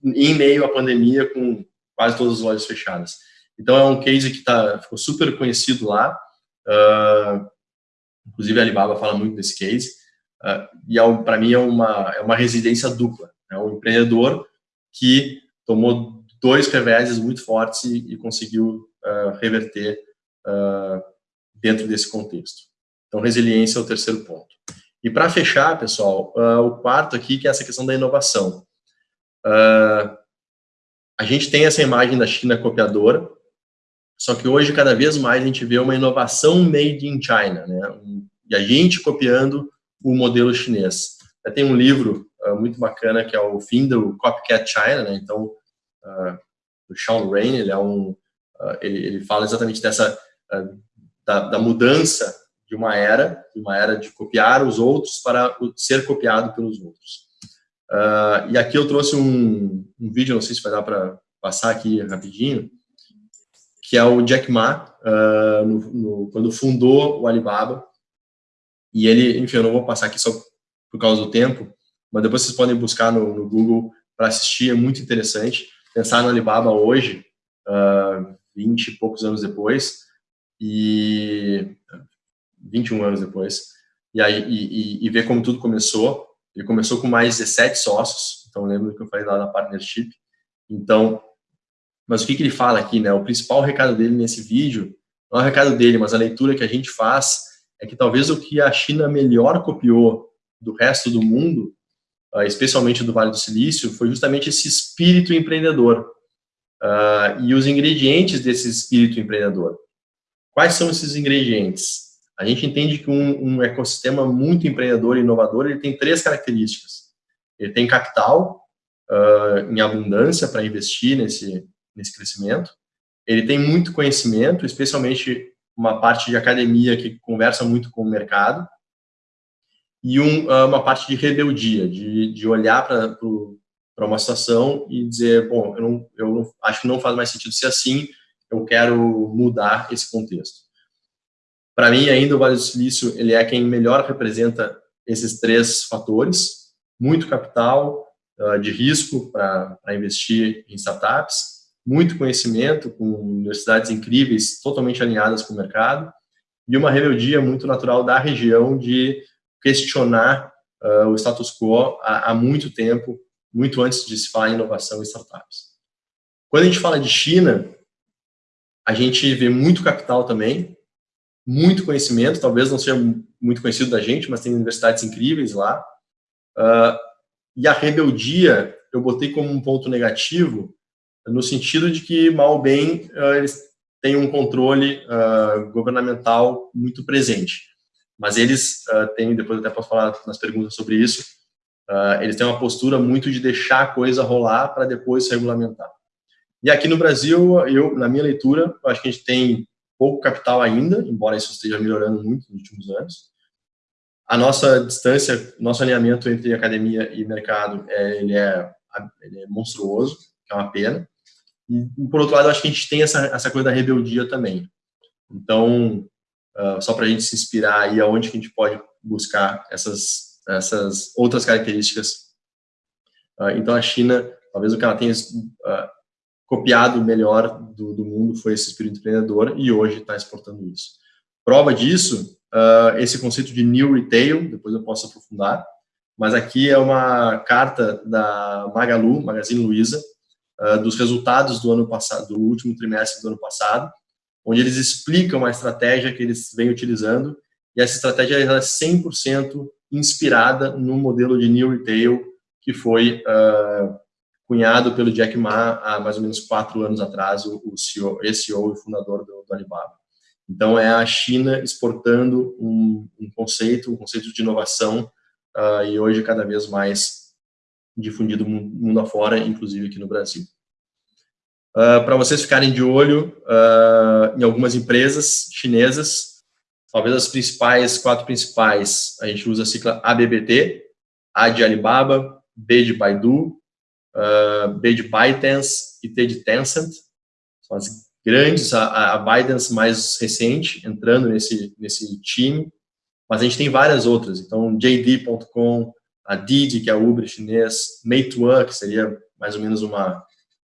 em meio à pandemia, com quase todas as lojas fechadas. Então é um case que tá, ficou super conhecido lá, uh, inclusive a Alibaba fala muito desse case, uh, e é, para mim é uma, é uma residência dupla, é um empreendedor que tomou dois reveses muito fortes e, e conseguiu uh, reverter dentro desse contexto. Então resiliência é o terceiro ponto. E para fechar, pessoal, o quarto aqui que é essa questão da inovação. Uh, a gente tem essa imagem da China copiadora, só que hoje, cada vez mais, a gente vê uma inovação made in China, né? E a gente copiando o modelo chinês. Tem um livro uh, muito bacana que é o fim do Copycat China, né? Então, uh, o Sean Rain, ele é um, uh, ele, ele, fala exatamente dessa da, da, mudança de uma era, de uma era de copiar os outros para ser copiado pelos outros. Uh, e aqui eu trouxe um, um, vídeo, não sei se vai dar para passar aqui rapidinho, que é o Jack Ma, uh, no, no, quando fundou o Alibaba. E ele, enfim, eu não vou passar aqui só por causa do tempo, mas depois vocês podem buscar no, no Google para assistir, é muito interessante. Pensar no Alibaba hoje, uh, ah, 20 e poucos anos depois, e 21 anos depois, e, aí, e, e ver como tudo começou. Ele começou com mais 17 sócios, então lembro que eu falei lá na partnership. Então, mas o que, que ele fala aqui, né? O principal recado dele nesse vídeo, não é o recado dele, mas a leitura que a gente faz, é que talvez o que a China melhor copiou do resto do mundo, ah, especialmente do Vale do Silício, foi justamente esse espírito empreendedor uh, e os ingredientes desse espírito empreendedor. Quais são esses ingredientes? A gente entende que um, um ecossistema muito empreendedor e inovador, ele tem três características. Ele tem capital uh, em abundância para investir nesse, nesse crescimento. Ele tem muito conhecimento, especialmente uma parte de academia que conversa muito com o mercado. E um, uma parte de rebeldia, de, de olhar para uma situação e dizer, bom, eu, não, eu acho que não faz mais sentido ser assim, eu quero mudar esse contexto. Para mim, ainda o Vale do Silício, ele é quem melhor representa esses três fatores, muito capital uh, de risco para investir em startups, muito conhecimento com universidades incríveis, totalmente alinhadas com o mercado, e uma rebeldia muito natural da região de questionar uh, o status quo há, há muito tempo, muito antes de se falar em inovação e startups. Quando a gente fala de China, a gente vê muito capital também, muito conhecimento, talvez não seja muito conhecido da gente, mas tem universidades incríveis lá. Uh, e a rebeldia, eu botei como um ponto negativo, no sentido de que, mal ou bem, uh, eles têm um controle uh, governamental muito presente. Mas eles têm, depois até posso falar nas perguntas sobre isso, eles têm uma postura muito de deixar a coisa rolar para depois se regulamentar. E aqui no Brasil, eu, na minha leitura, acho que a gente tem pouco capital ainda, embora isso esteja melhorando muito nos últimos anos. A nossa distância, nosso alinhamento entre academia e mercado, é, ele, é, ele é monstruoso, é uma pena. E, por outro lado, acho que a gente tem essa, essa coisa da rebeldia também. Então, uh, só para a gente se inspirar aí aonde que a gente pode buscar essas essas outras características. Uh, então, a China, talvez o que ela tenha uh, copiado melhor do, do, mundo foi esse espírito empreendedor e hoje está exportando isso. Prova disso, uh, esse conceito de New Retail, depois eu posso aprofundar, mas aqui é uma carta da Magalu, Magazine Luiza, dos resultados do ano passado, do último trimestre do ano passado, onde eles explicam a estratégia que eles vêm utilizando, e essa estratégia é 100% inspirada no modelo de New Retail que foi uh, cunhado pelo Jack Ma há mais ou menos quatro anos atrás, o, CEO, CEO e fundador do, do, Alibaba. Então, é a China exportando um, um conceito, um conceito de inovação, uh, e hoje cada vez mais difundido mundo afora, inclusive aqui no Brasil. Uh, Para vocês ficarem de olho uh, em algumas empresas chinesas, talvez as principais, quatro principais, a gente usa a sigla ABBT, A de Alibaba, B de Baidu, uh, B de ByteDance e T de Tencent. São as grandes, a, a ByteDance mais recente, entrando nesse, nesse time, mas a gente tem várias outras. Então, JD.com, a Didi, que é a Uber chinês, Meituan, que seria mais ou menos uma,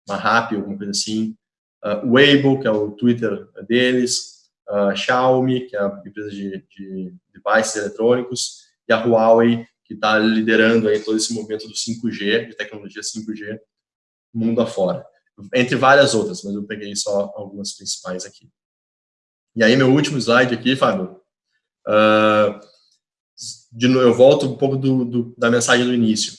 uma Rappi, alguma coisa assim, uh, Weibo, que é o Twitter deles, a Xiaomi, que é a empresa de, de devices eletrônicos, e a Huawei, que está liderando aí todo esse movimento do 5G, de tecnologia 5G, mundo afora. Entre várias outras, mas eu peguei só algumas principais aqui. E aí, meu último slide aqui, Fábio. Uh, de, eu volto um pouco do, do, da mensagem do início.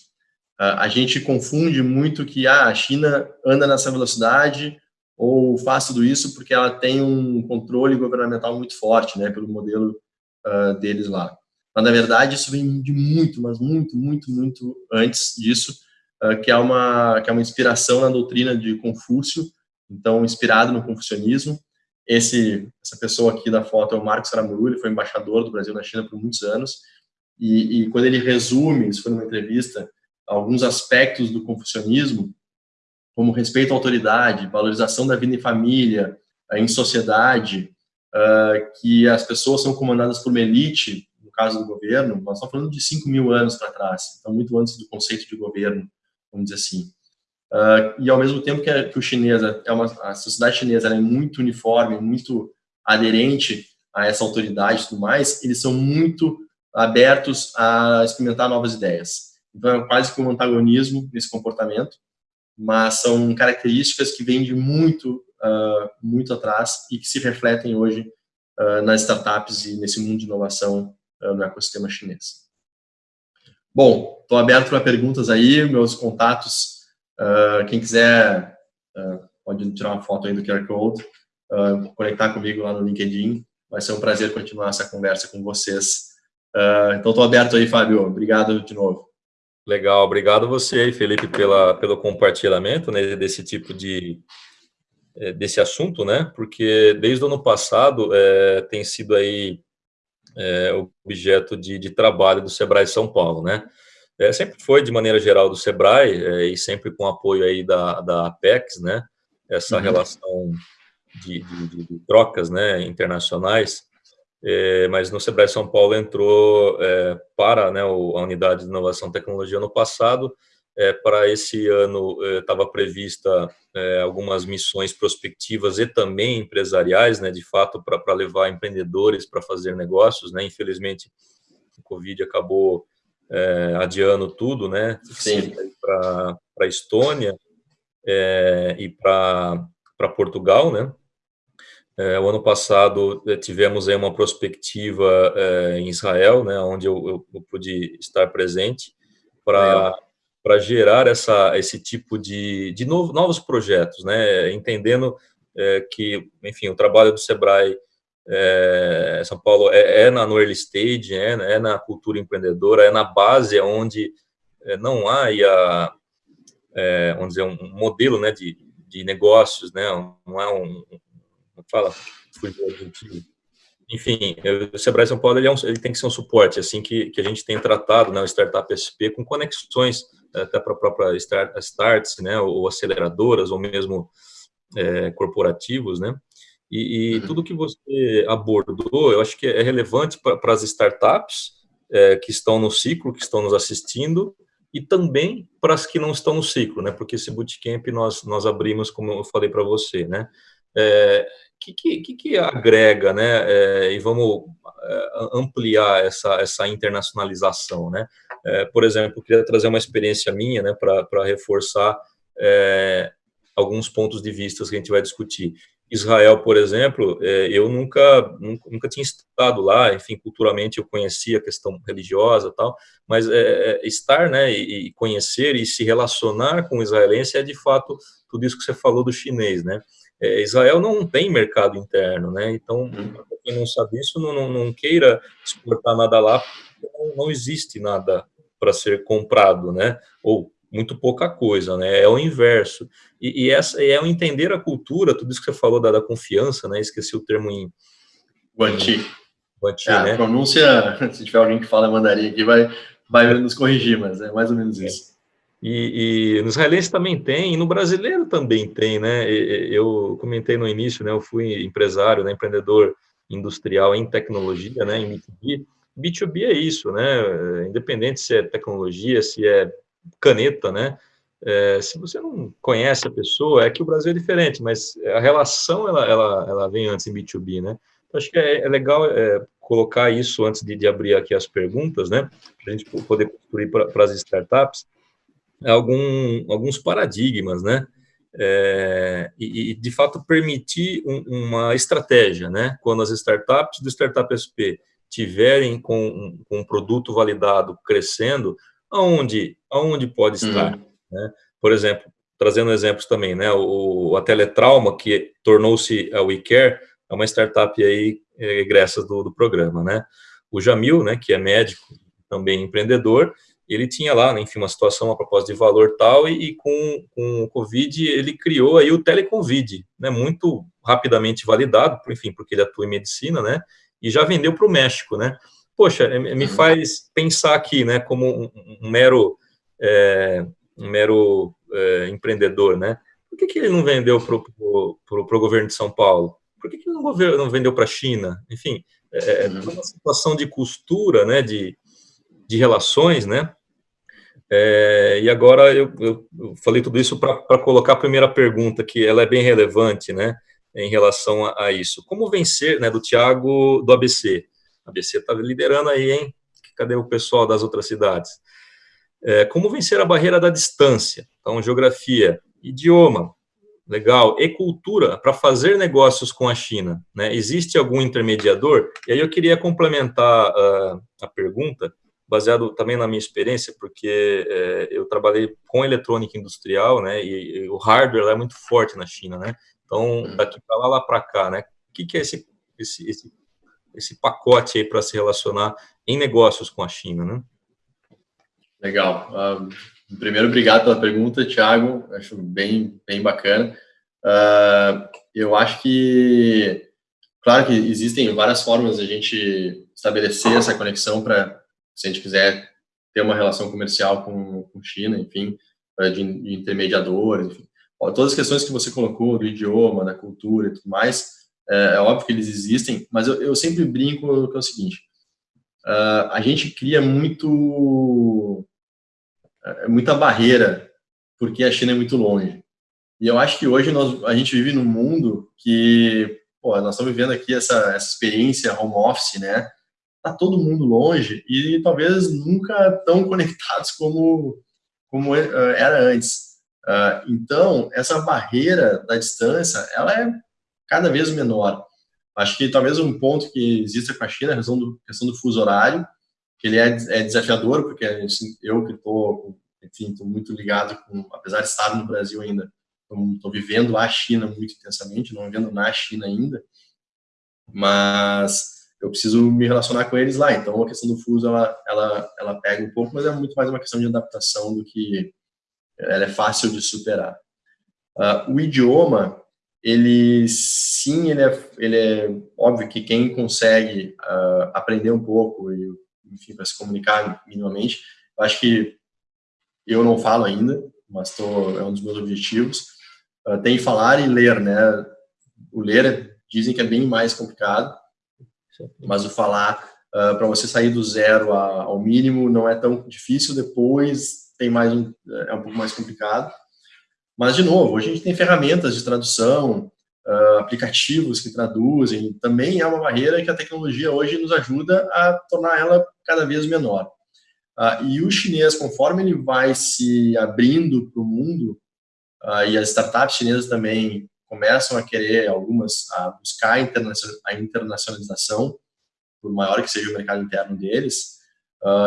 Uh, a gente confunde muito que ah, a China anda nessa velocidade, ou faz tudo isso porque ela tem um controle governamental muito forte, né, pelo modelo uh, deles lá. Mas, na verdade, isso vem de muito, mas muito, muito, muito antes disso, uh, que, é uma, que é uma inspiração na doutrina de Confúcio, então, inspirado no confucionismo. Esse, essa pessoa aqui da foto é o Marcos Aramuru, ele foi embaixador do Brasil na China por muitos anos, e, e quando ele resume, isso foi numa entrevista, alguns aspectos do confucionismo, como respeito à autoridade, valorização da vida em família, eh, em sociedade, uh, que as pessoas são comandadas por uma elite, caso do governo, nós estamos falando de 5 mil anos para trás, então muito antes do conceito de governo, vamos dizer assim. Uh, e ao mesmo tempo que, a, que o chinês, é uma, a sociedade chinesa é muito uniforme, muito aderente a essa autoridade e tudo mais, eles são muito abertos a experimentar novas ideias. Então, é quase que um antagonismo nesse comportamento, mas são características que vêm de muito, uh, muito atrás e que se refletem hoje uh, nas startups e nesse mundo de inovação no ecossistema chinês. Bom, estou aberto para perguntas aí, meus contatos, quem quiser pode tirar uma foto aí do QR Code, conectar comigo lá no LinkedIn, vai ser um prazer continuar essa conversa com vocês. então, estou aberto aí, Fábio, obrigado de novo. Legal, obrigado você aí, Felipe, pela, pelo compartilhamento né, desse tipo de eh, desse assunto, né? Porque desde o ano passado é, tem sido aí é, objeto de, de, trabalho do Sebrae São Paulo, né? É, sempre foi de maneira geral do Sebrae e sempre com apoio aí da, da Apex, né? Essa uhum. relação de, de, de, trocas, né? Internacionais é, mas no Sebrae São Paulo entrou é, para né, a unidade de inovação e tecnologia no passado, é, para esse ano estava prevista algumas missões prospectivas e também empresariais, né, de fato, para levar empreendedores para fazer negócios, né, infelizmente o Covid acabou adiando tudo, né, para a Estônia e para Portugal, né, é, o ano passado é, tivemos aí uma prospectiva é, em Israel, né, onde eu, eu, eu pude estar presente para para gerar essa esse tipo de, de novo, novos projetos, né, entendendo é, que, enfim, o trabalho do Sebrae é, São Paulo é, é, na no early stage, é, é, na cultura empreendedora, é na base onde não há a, vamos dizer, um modelo, né, de, de negócios, né, não é um, fala, enfim, o Sebrae São Paulo ele, é um, ele, tem que ser um suporte, assim que, que a gente tem tratado, né, o Startup SP, com conexões até para a própria start, starts, né, ou aceleradoras, ou mesmo é, corporativos, né, e, e uhum. tudo que você abordou, eu acho que é relevante para as startups é, que estão no ciclo, que estão nos assistindo, e também para as que não estão no ciclo, né, porque esse bootcamp nós, nós abrimos, como eu falei para você, né, é, que, que, que agrega, né, é, e vamos é, ampliar essa, essa internacionalização, né? É, por exemplo, queria trazer uma experiência minha, né, para reforçar é, alguns pontos de vista que a gente vai discutir. Israel, por exemplo, é, eu nunca, nunca, nunca tinha estado lá, enfim, culturalmente eu conhecia a questão religiosa tal, mas é, estar, né, e conhecer e se relacionar com o israelense é de fato tudo isso que você falou do chinês, né? É, Israel não tem mercado interno, né? Então, uhum. quem não sabe isso, não, não, não queira exportar nada lá, não, não existe nada para ser comprado, né? Ou muito pouca coisa, né? É o inverso. E, e essa é o entender a cultura, tudo isso que você falou da, da confiança, né? Esqueci o termo em Guanti. Guanti, é, né? A pronúncia, se tiver alguém que fala mandarim aqui, vai, vai nos corrigir, mas é mais ou menos é. E, e no israelense também tem, e no brasileiro também tem, né? Eu comentei no início, né? Eu fui empresário, né? empreendedor industrial em tecnologia, né? Em B2B. B2B é isso, né? Independente se é tecnologia, se é caneta, né? É, se você não conhece a pessoa, é que o Brasil é diferente, mas a relação ela, ela, ela vem antes em B2B, né? Então, acho que é, é legal é, colocar isso antes de, de, abrir aqui as perguntas, né? Para a gente poder construir para as startups algum, alguns paradigmas, né? É, e, de fato, permitir um, uma estratégia, né? Quando as startups do Startup SP tiverem com um, com um produto validado crescendo, aonde, aonde pode estar, uhum. né? Por exemplo, trazendo exemplos também, né? O, a Teletrauma, que tornou-se a WeCare, é uma startup aí é, egressa do, do programa, né? O Jamil, né, que é médico, também empreendedor, ele tinha lá, né, enfim, uma situação, uma proposta de valor tal, e, e com, com o Covid ele criou aí o Teleconvid, né, muito rapidamente validado, enfim, porque ele atua em medicina, né, e já vendeu para o México, né. Poxa, me uhum. faz pensar aqui, né, como um, um mero, é, um mero é, empreendedor, né, por que, que ele não vendeu para o governo de São Paulo? Por que, que ele não, não vendeu para a China? Enfim, é, é uhum. uma situação de costura, né, de, de relações, né? É, e agora eu, eu, falei tudo isso para colocar a primeira pergunta, que ela é bem relevante, né, em relação a, a isso. Como vencer, né, do Tiago do ABC? ABC está liderando aí, hein? cadê o pessoal das outras cidades? É, como vencer a barreira da distância? Então, geografia, idioma, legal, e cultura para fazer negócios com a China. Né? Existe algum intermediador? E aí eu queria complementar uh, a pergunta, baseado também na minha experiência, porque é, eu trabalhei com eletrônica industrial, né? E, e, o hardware é muito forte na China, né? Então, daqui para lá, lá para cá, né? O que, que é esse, esse, esse, esse pacote aí para se relacionar em negócios com a China, né? Legal. Uh, primeiro, obrigado pela pergunta, Thiago. Acho bem, bem bacana. Uh, eu acho que, claro que existem várias formas de a gente estabelecer essa conexão para, se a gente quiser ter uma relação comercial com, com China, enfim, de, de intermediadores, enfim. Todas as questões que você colocou do idioma, da cultura e tudo mais, é, é óbvio que eles existem, mas eu, eu sempre brinco que é o seguinte, uh, a gente cria muito muita barreira, porque a China é muito longe. E eu acho que hoje nós, a gente vive num mundo que, pô, nós estamos vivendo aqui essa, essa experiência home office, né? Tá todo mundo longe e talvez nunca tão conectados como, como é, era antes. Uh, então, essa barreira da distância, ela é cada vez menor. Acho que talvez um ponto que exista com a China a questão do, questão do fuso horário, que ele é, é desafiador, porque eu que estou, enfim, muito ligado com, apesar de estar no Brasil ainda, estou vivendo a China muito intensamente, não vivendo na China ainda, mas eu preciso me relacionar com eles lá. Então, a questão do fuso, ela, ela, ela pega um pouco, mas é muito mais uma questão de adaptação do que ela é fácil de superar. Uh, o idioma, ele sim, ele é, ele é óbvio que quem consegue uh, aprender um pouco e enfim, para se comunicar minimamente. Eu acho que eu não falo ainda, mas tô, é um dos meus objetivos. Uh, tem falar e ler, né? O ler dizem que é bem mais complicado, mas o falar, uh, para você sair do zero a, ao mínimo, não é tão difícil. Depois tem mais é um pouco mais complicado. Mas, de novo, hoje a gente tem ferramentas de tradução, uh, aplicativos que traduzem, também é uma barreira que a tecnologia hoje nos ajuda a tornar ela cada vez menor. Uh, e o chinês, conforme ele vai se abrindo para o mundo, uh, e as startups chinesas também começam a querer, algumas, a buscar a internacionalização, por maior que seja o mercado interno deles,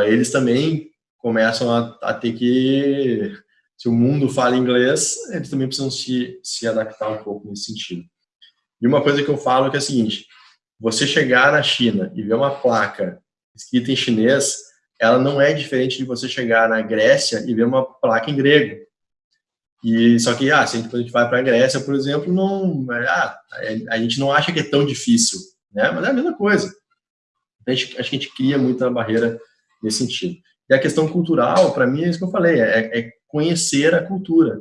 eles também começam a, a ter que se o mundo fala inglês, eles também precisam se, se adaptar um pouco nesse sentido. E uma coisa que eu falo que é a seguinte, você chegar na China e ver uma placa escrita em chinês, ela não é diferente de você chegar na Grécia e ver uma placa em grego. E só que, ah, se a gente vai para a Grécia, por exemplo, não, ah, a gente não acha que é tão difícil, né? Mas é a mesma coisa. A gente, acho que a gente cria muita barreira nesse sentido. E a questão cultural, para mim, é isso que eu falei, é, é conhecer a cultura.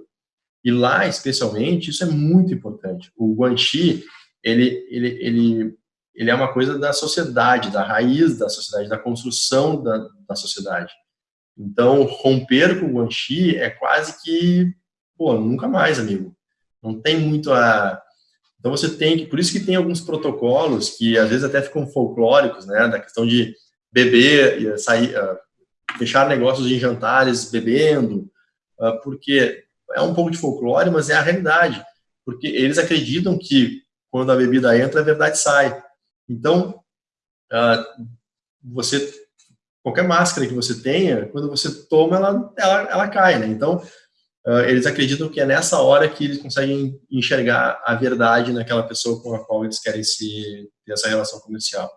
E lá, especialmente, isso é muito importante. O Guanxi, ele, ele, ele, ele é uma coisa da sociedade, da raiz da sociedade, da construção da, da sociedade. Então, romper com o Guanxi é quase que, pô, nunca mais, amigo. Não tem muito a... Então, você tem que... Por isso que tem alguns protocolos que, às vezes, até ficam folclóricos, né? Da questão de beber, sair, uh, fechar negócios em jantares bebendo, uh, porque é um pouco de folclore, mas é a realidade, porque eles acreditam que quando a bebida entra, a verdade sai. Então, você qualquer máscara que você tenha, quando você toma, ela, ela, ela cai, né? Então, eles acreditam que é nessa hora que eles conseguem enxergar a verdade naquela pessoa com a qual eles querem se ter essa relação comercial.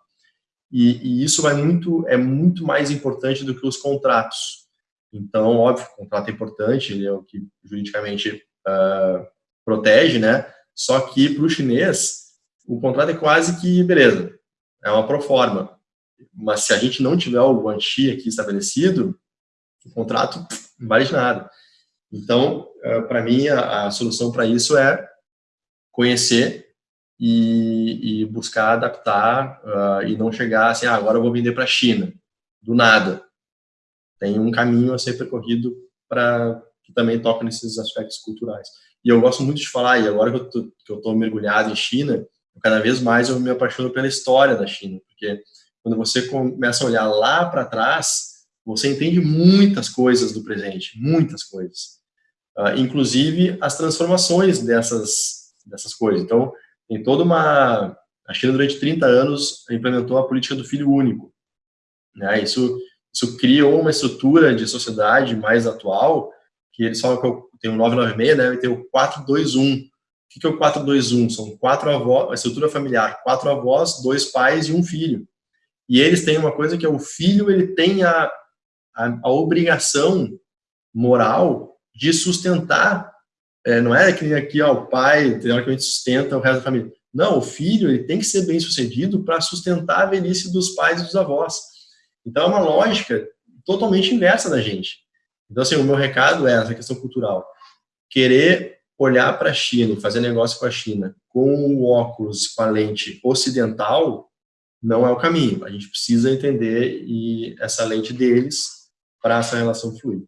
E, e isso vai muito, é muito mais importante do que os contratos. Então, óbvio, o contrato é importante, ele é o que juridicamente uh, protege, né? Só que para o chinês, o contrato é quase que, beleza, é uma proforma. Mas se a gente não tiver o guanxi aqui estabelecido, o contrato não vale de nada. Então, uh, para mim, a, a solução para isso é conhecer e, e buscar adaptar uh, e não chegar assim, ah, agora eu vou vender para a China, do nada tem um caminho a ser percorrido para que também toca nesses aspectos culturais. E eu gosto muito de falar, e agora que eu estou mergulhado em China, cada vez mais eu me apaixono pela história da China, porque quando você começa a olhar lá para trás, você entende muitas coisas do presente, muitas coisas. Uh, inclusive as transformações dessas, dessas coisas. Então, tem toda uma... A China, durante 30 anos, implementou a política do filho único. Né? Isso, isso criou uma estrutura de sociedade mais atual, que eles falam que tem o 996, né? e tem o 421. O que é o 421? São quatro avós, a estrutura familiar, quatro avós, dois pais e um filho. E eles têm uma coisa que é o filho, ele tem a, a, a obrigação moral de sustentar, é, não é que aqui ó, o pai, teoricamente, sustenta o resto da família. Não, o filho ele tem que ser bem sucedido para sustentar a velhice dos pais e dos avós. Então é uma lógica totalmente inversa da gente. Então, assim, o meu recado é essa questão cultural. Querer olhar para a China e fazer negócio com a China com o óculos, com a lente ocidental, não é o caminho. A gente precisa entender e essa lente deles para essa relação fluir.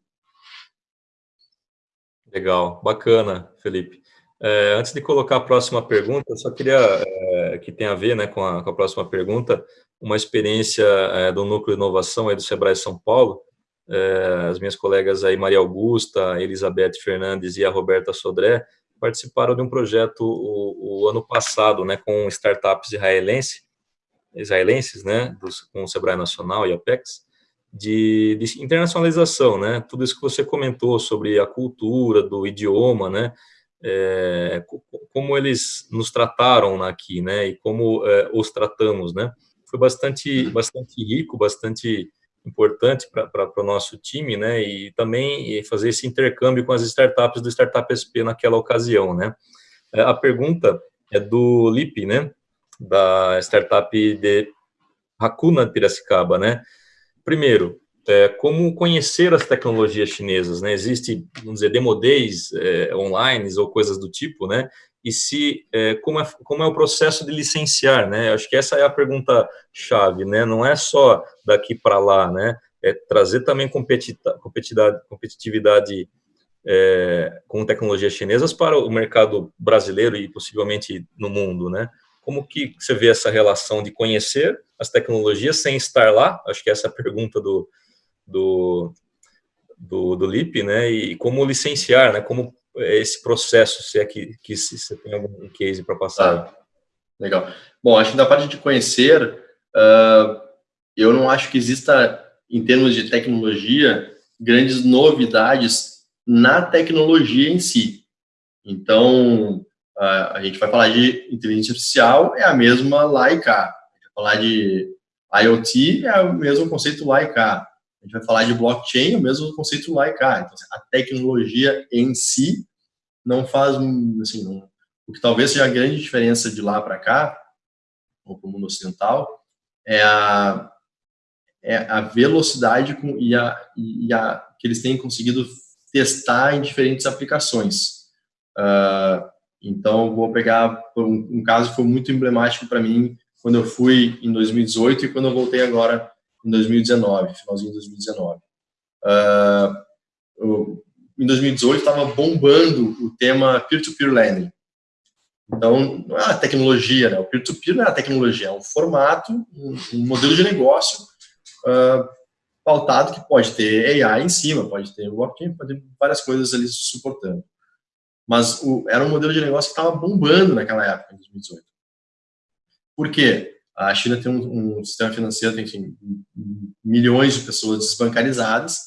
Legal, bacana, Felipe. É, antes de colocar a próxima pergunta, eu só queria, é, que tem a ver né, com, a, com a próxima pergunta, uma experiência é, do Núcleo de Inovação aí do Sebrae São Paulo, as minhas colegas aí, Maria Augusta, Elizabeth Fernandes e a Roberta Sodré, participaram de um projeto o, o ano passado, né, com startups israelenses, israelenses, né, dos, com o Sebrae Nacional e a Apex, de, de, internacionalização, né, tudo isso que você comentou sobre a cultura, do idioma, né, é, como eles nos trataram aqui, né, e como é, os tratamos, né, foi bastante, bastante rico, bastante importante para o nosso time, né, e também fazer esse intercâmbio com as startups do Startup SP naquela ocasião, né. É, a pergunta é do Lipe, né, da startup de Hakuna de Piracicaba, né. Primeiro, é, como conhecer as tecnologias chinesas, né, existe, vamos dizer, demodês é, online ou coisas do tipo, né, e se é, como, é, como é o processo de licenciar, né? Acho que essa é a pergunta chave, né? Não é só daqui para lá, né? É trazer também competitividade, competitividade é, com tecnologias chinesas para o mercado brasileiro e possivelmente no mundo, né? Como que você vê essa relação de conhecer as tecnologias sem estar lá? Acho que essa é a pergunta do, do, do, do LIP, né? E como licenciar, né? Como esse processo, se é que, que se você tem algum case para passar. Tá. Legal. Bom, acho que da parte de conhecer, uh, eu não acho que exista, em termos de tecnologia, grandes novidades na tecnologia em si. Então, a gente vai falar de inteligência artificial, é a mesma lá e cá. A gente vai falar de IoT, é o mesmo conceito lá e cá. A gente vai falar de blockchain, é o mesmo conceito lá e cá. Então, a tecnologia em si não faz, assim, não, o que talvez seja a grande diferença de lá para cá, ou para o mundo ocidental, é a, é a velocidade com, e, a, e a que eles têm conseguido testar em diferentes aplicações. Uh, então, vou pegar um, um, caso que foi muito emblemático para mim quando eu fui em 2018 e quando eu voltei agora em 2019, finalzinho de 2019. Uh, em 2018 estava bombando o tema peer-to-peer -peer lending. Então, não é a tecnologia, né? o peer-to-peer -peer não é a tecnologia, é um formato, um, um modelo de negócio uh, pautado que pode ter AI em cima, pode ter blockchain, pode ter várias coisas ali suportando. Mas o, era um modelo de negócio que estava bombando naquela época, em 2018. Por quê? A China tem um, um sistema financeiro, enfim, milhões de pessoas desbancarizadas,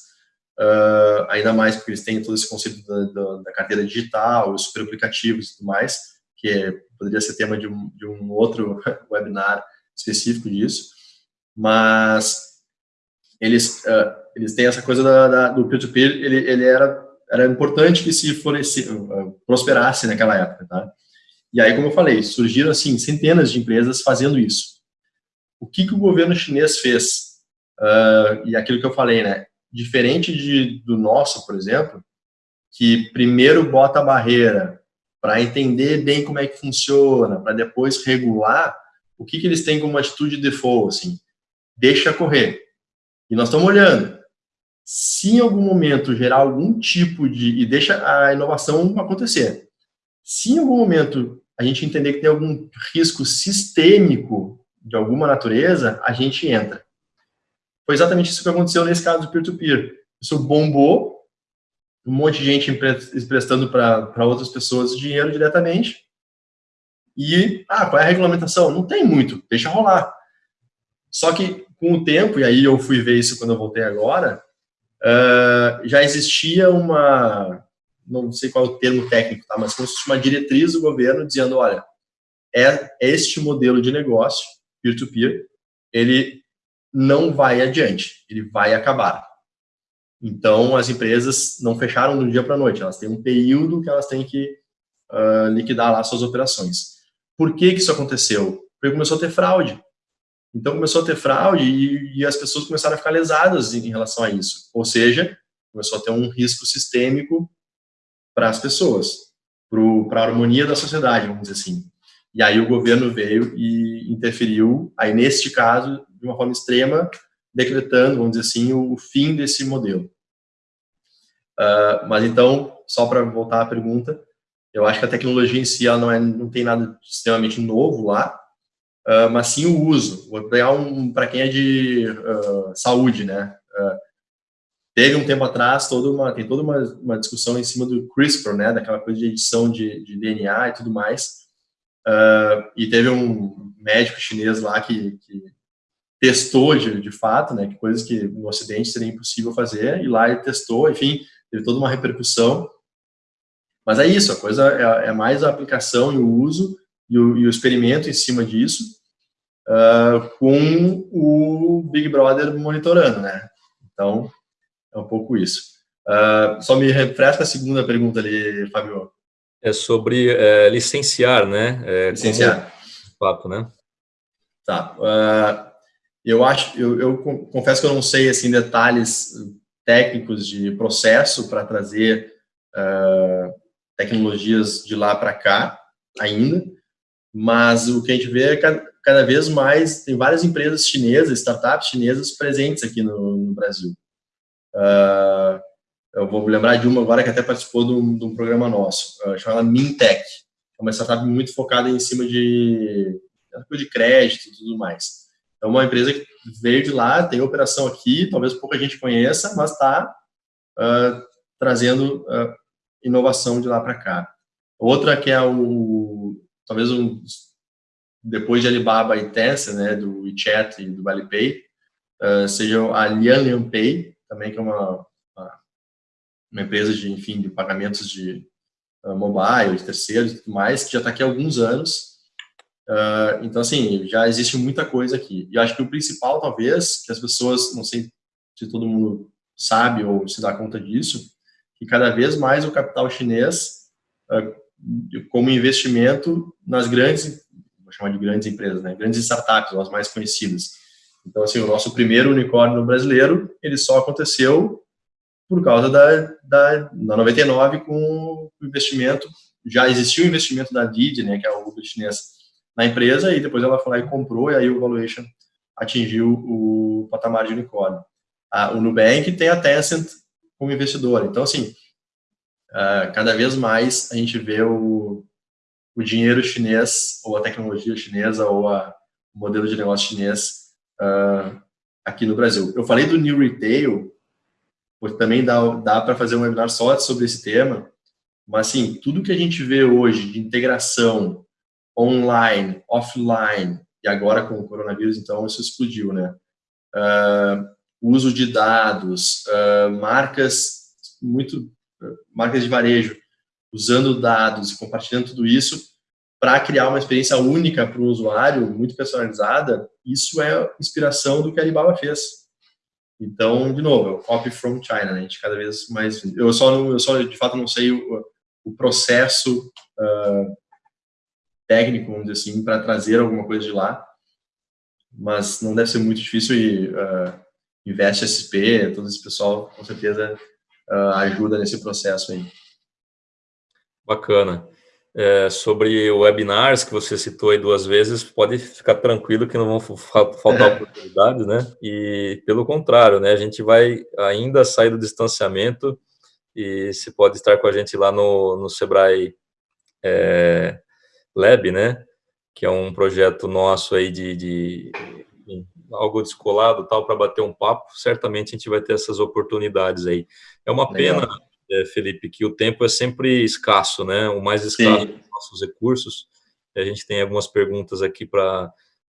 uh, ainda mais porque eles têm todo esse conceito da, da, da carteira digital, os super aplicativos e tudo mais, que é, poderia ser tema de um, de um outro webinar específico disso, mas eles, uh, eles têm essa coisa da, da, do peer-to-peer, -peer, ele, ele era, era importante que se floresce, uh, prosperasse naquela época, tá? E aí, como eu falei, surgiram, assim, centenas de empresas fazendo isso. O que, que o governo chinês fez? Uh, e aquilo que eu falei, né? diferente de, do nosso, por exemplo, que primeiro bota a barreira para entender bem como é que funciona, para depois regular, o que, que eles têm como atitude de default, assim, deixa correr. E nós estamos olhando. Se em algum momento gerar algum tipo de... e deixa a inovação acontecer. Se em algum momento a gente entender que tem algum risco sistêmico de alguma natureza, a gente entra. Foi exatamente isso que aconteceu nesse caso do peer-to-peer. -peer. Isso bombou, um monte de gente emprestando para outras pessoas dinheiro diretamente. E, ah, qual é a regulamentação? Não tem muito, deixa rolar. Só que, com o tempo, e aí eu fui ver isso quando eu voltei agora, uh, já existia uma, não sei qual é o termo técnico, tá? mas como se fosse uma diretriz do governo dizendo, olha, é este modelo de negócio, peer-to-peer, -peer, ele não vai adiante, ele vai acabar. Então, as empresas não fecharam do dia para a noite, elas têm um período que elas têm que uh, liquidar lá suas operações. Por que, que isso aconteceu? Porque começou a ter fraude. Então, começou a ter fraude e, e as pessoas começaram a ficar lesadas em, em relação a isso. Ou seja, começou a ter um risco sistêmico para as pessoas, para a harmonia da sociedade, vamos dizer assim. E aí o governo veio e interferiu, aí neste caso, de uma forma extrema, decretando, vamos dizer assim, o, fim desse modelo. Uh, mas então, só para voltar à pergunta, eu acho que a tecnologia em si ela não, é, não tem nada extremamente novo lá, uh, mas sim o uso. Vou pegar um para quem é de uh, saúde, né? teve um tempo atrás toda uma tem toda uma, uma discussão em cima do CRISPR, né, daquela coisa de edição de, de DNA e tudo mais. Uh, e teve um médico chinês lá que, que testou de, de fato, né, que coisas que no Ocidente seria impossível fazer, e lá ele testou, enfim, teve toda uma repercussão. Mas é isso, a coisa é, é mais a aplicação e o uso e o, e o experimento em cima disso, uh, com o Big Brother monitorando, né? Então, é um pouco isso. Uh, só me refresca a segunda pergunta ali, Fabio. É sobre é, licenciar, né? É, licenciar. Papo, né? Tá. Uh, eu acho, eu, eu, confesso que eu não sei assim detalhes técnicos de processo para trazer uh, tecnologias de lá para cá ainda, mas o que a gente vê é cada, vez mais tem várias empresas chinesas, startups chinesas presentes aqui no, no Brasil. Uh, eu vou lembrar de uma agora que até participou de um, de um programa nosso, uh, chamada Mintech. É uma startup muito focada em cima de, de crédito e tudo mais. É uma empresa que veio de lá, tem operação aqui, talvez pouca gente conheça, mas está uh, trazendo uh, inovação de lá para cá. Outra que é o, talvez um, depois de Alibaba e Tencent, né, do WeChat e do Alipay, uh, seja a Lian Pay, também que é uma, uma empresa de, enfim, de pagamentos de uh, mobile, de terceiros e tudo mais, que já está aqui há alguns anos. Uh, então, assim, já existe muita coisa aqui. E acho que o principal, talvez, que as pessoas, não sei se todo mundo sabe ou se dá conta disso, que cada vez mais o capital chinês, uh, como investimento nas grandes, vou chamar de grandes empresas, né, grandes startups, as mais conhecidas, então, assim, o nosso primeiro unicórnio brasileiro, ele só aconteceu por causa da, da, da 99 com o investimento, já existia o investimento da Didi, né, que é o Uber chinês, na empresa, e depois ela foi lá e comprou, e aí o valuation atingiu o patamar de unicórnio. o Nubank tem a Tencent como investidor. Então, assim, cada vez mais a gente vê o, o dinheiro chinês, ou a tecnologia chinesa, ou a, o modelo de negócio chinês uh, aqui no Brasil. Eu falei do New Retail, porque também dá, dá para fazer um webinar só sobre esse tema, mas assim, tudo que a gente vê hoje de integração online, offline, e agora com o coronavírus, então isso explodiu, né? Uh, uso de dados, uh, marcas muito marcas de varejo usando dados e compartilhando tudo isso para criar uma experiência única para o usuário, muito personalizada, isso é inspiração do que a Alibaba fez. Então, de novo, é o copy from China, né? a gente cada vez mais... Eu só, não, eu só de fato, não sei o, o processo uh, técnico, vamos dizer assim, para trazer alguma coisa de lá, mas não deve ser muito difícil e uh, Investe SP, todo esse pessoal, com certeza, uh, ajuda nesse processo aí. Bacana é, sobre webinars que você citou aí duas vezes, pode ficar tranquilo que não vão faltar é. oportunidades, né? E pelo contrário, né? A gente vai ainda sair do distanciamento e se pode estar com a gente lá no, no Sebrae é, Lab, né? que é um projeto nosso aí de, de algo descolado tal para bater um papo, certamente a gente vai ter essas oportunidades aí. É uma Legal. pena, é, Felipe, que o tempo é sempre escasso, né? O mais escasso dos nossos recursos. A gente tem algumas perguntas aqui para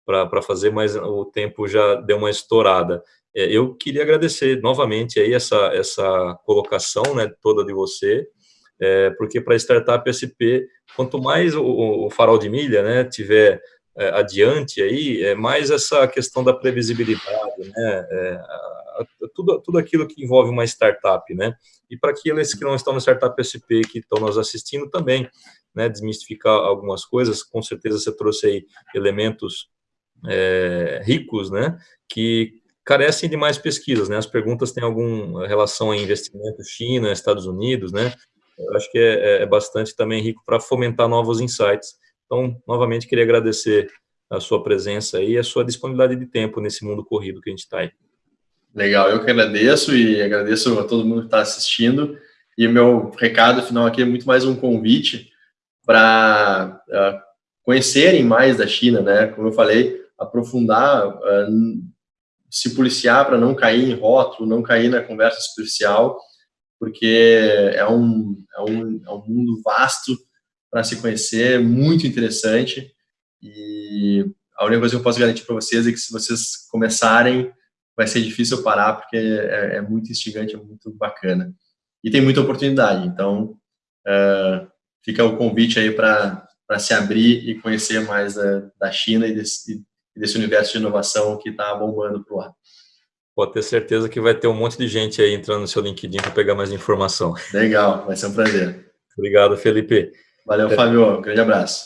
para fazer, mas o tempo já deu uma estourada. É, eu queria agradecer novamente aí essa, essa colocação né, toda de você, é, porque para a startup SP, quanto mais o, o, farol de milha né, tiver é, adiante aí, é mais essa questão da previsibilidade, né, é, tudo, tudo aquilo que envolve uma startup, né, e para aqueles que não estão no Startup SP, que estão nos assistindo também, né, desmistificar algumas coisas, com certeza você trouxe aí elementos é, ricos, né, que carecem de mais pesquisas, né, as perguntas têm alguma relação a investimento China, Estados Unidos, né, eu acho que é, é, é bastante também rico para fomentar novos insights. Então, novamente, queria agradecer a sua presença e a sua disponibilidade de tempo nesse mundo corrido que a gente está aí. Legal, eu que agradeço e agradeço a todo mundo que está assistindo. E o meu recado final aqui é muito mais um convite para uh, ah, conhecerem mais da China, né? Como eu falei, aprofundar, uh, se policiar para não cair em rótulo, não cair na conversa superficial, porque é um, é um, é um mundo vasto para se conhecer, muito interessante, e a única coisa que eu posso garantir para vocês é que se vocês começarem, vai ser difícil parar, porque é, é muito instigante, é muito bacana. E tem muita oportunidade, então uh, fica o convite aí para se abrir e conhecer mais da, da China e desse, e desse universo de inovação que está bombando por lá. Pode ter certeza que vai ter um monte de gente aí entrando no seu LinkedIn para pegar mais informação. Legal, vai ser um prazer. Obrigado, Felipe. Valeu, Fábio. Um grande abraço.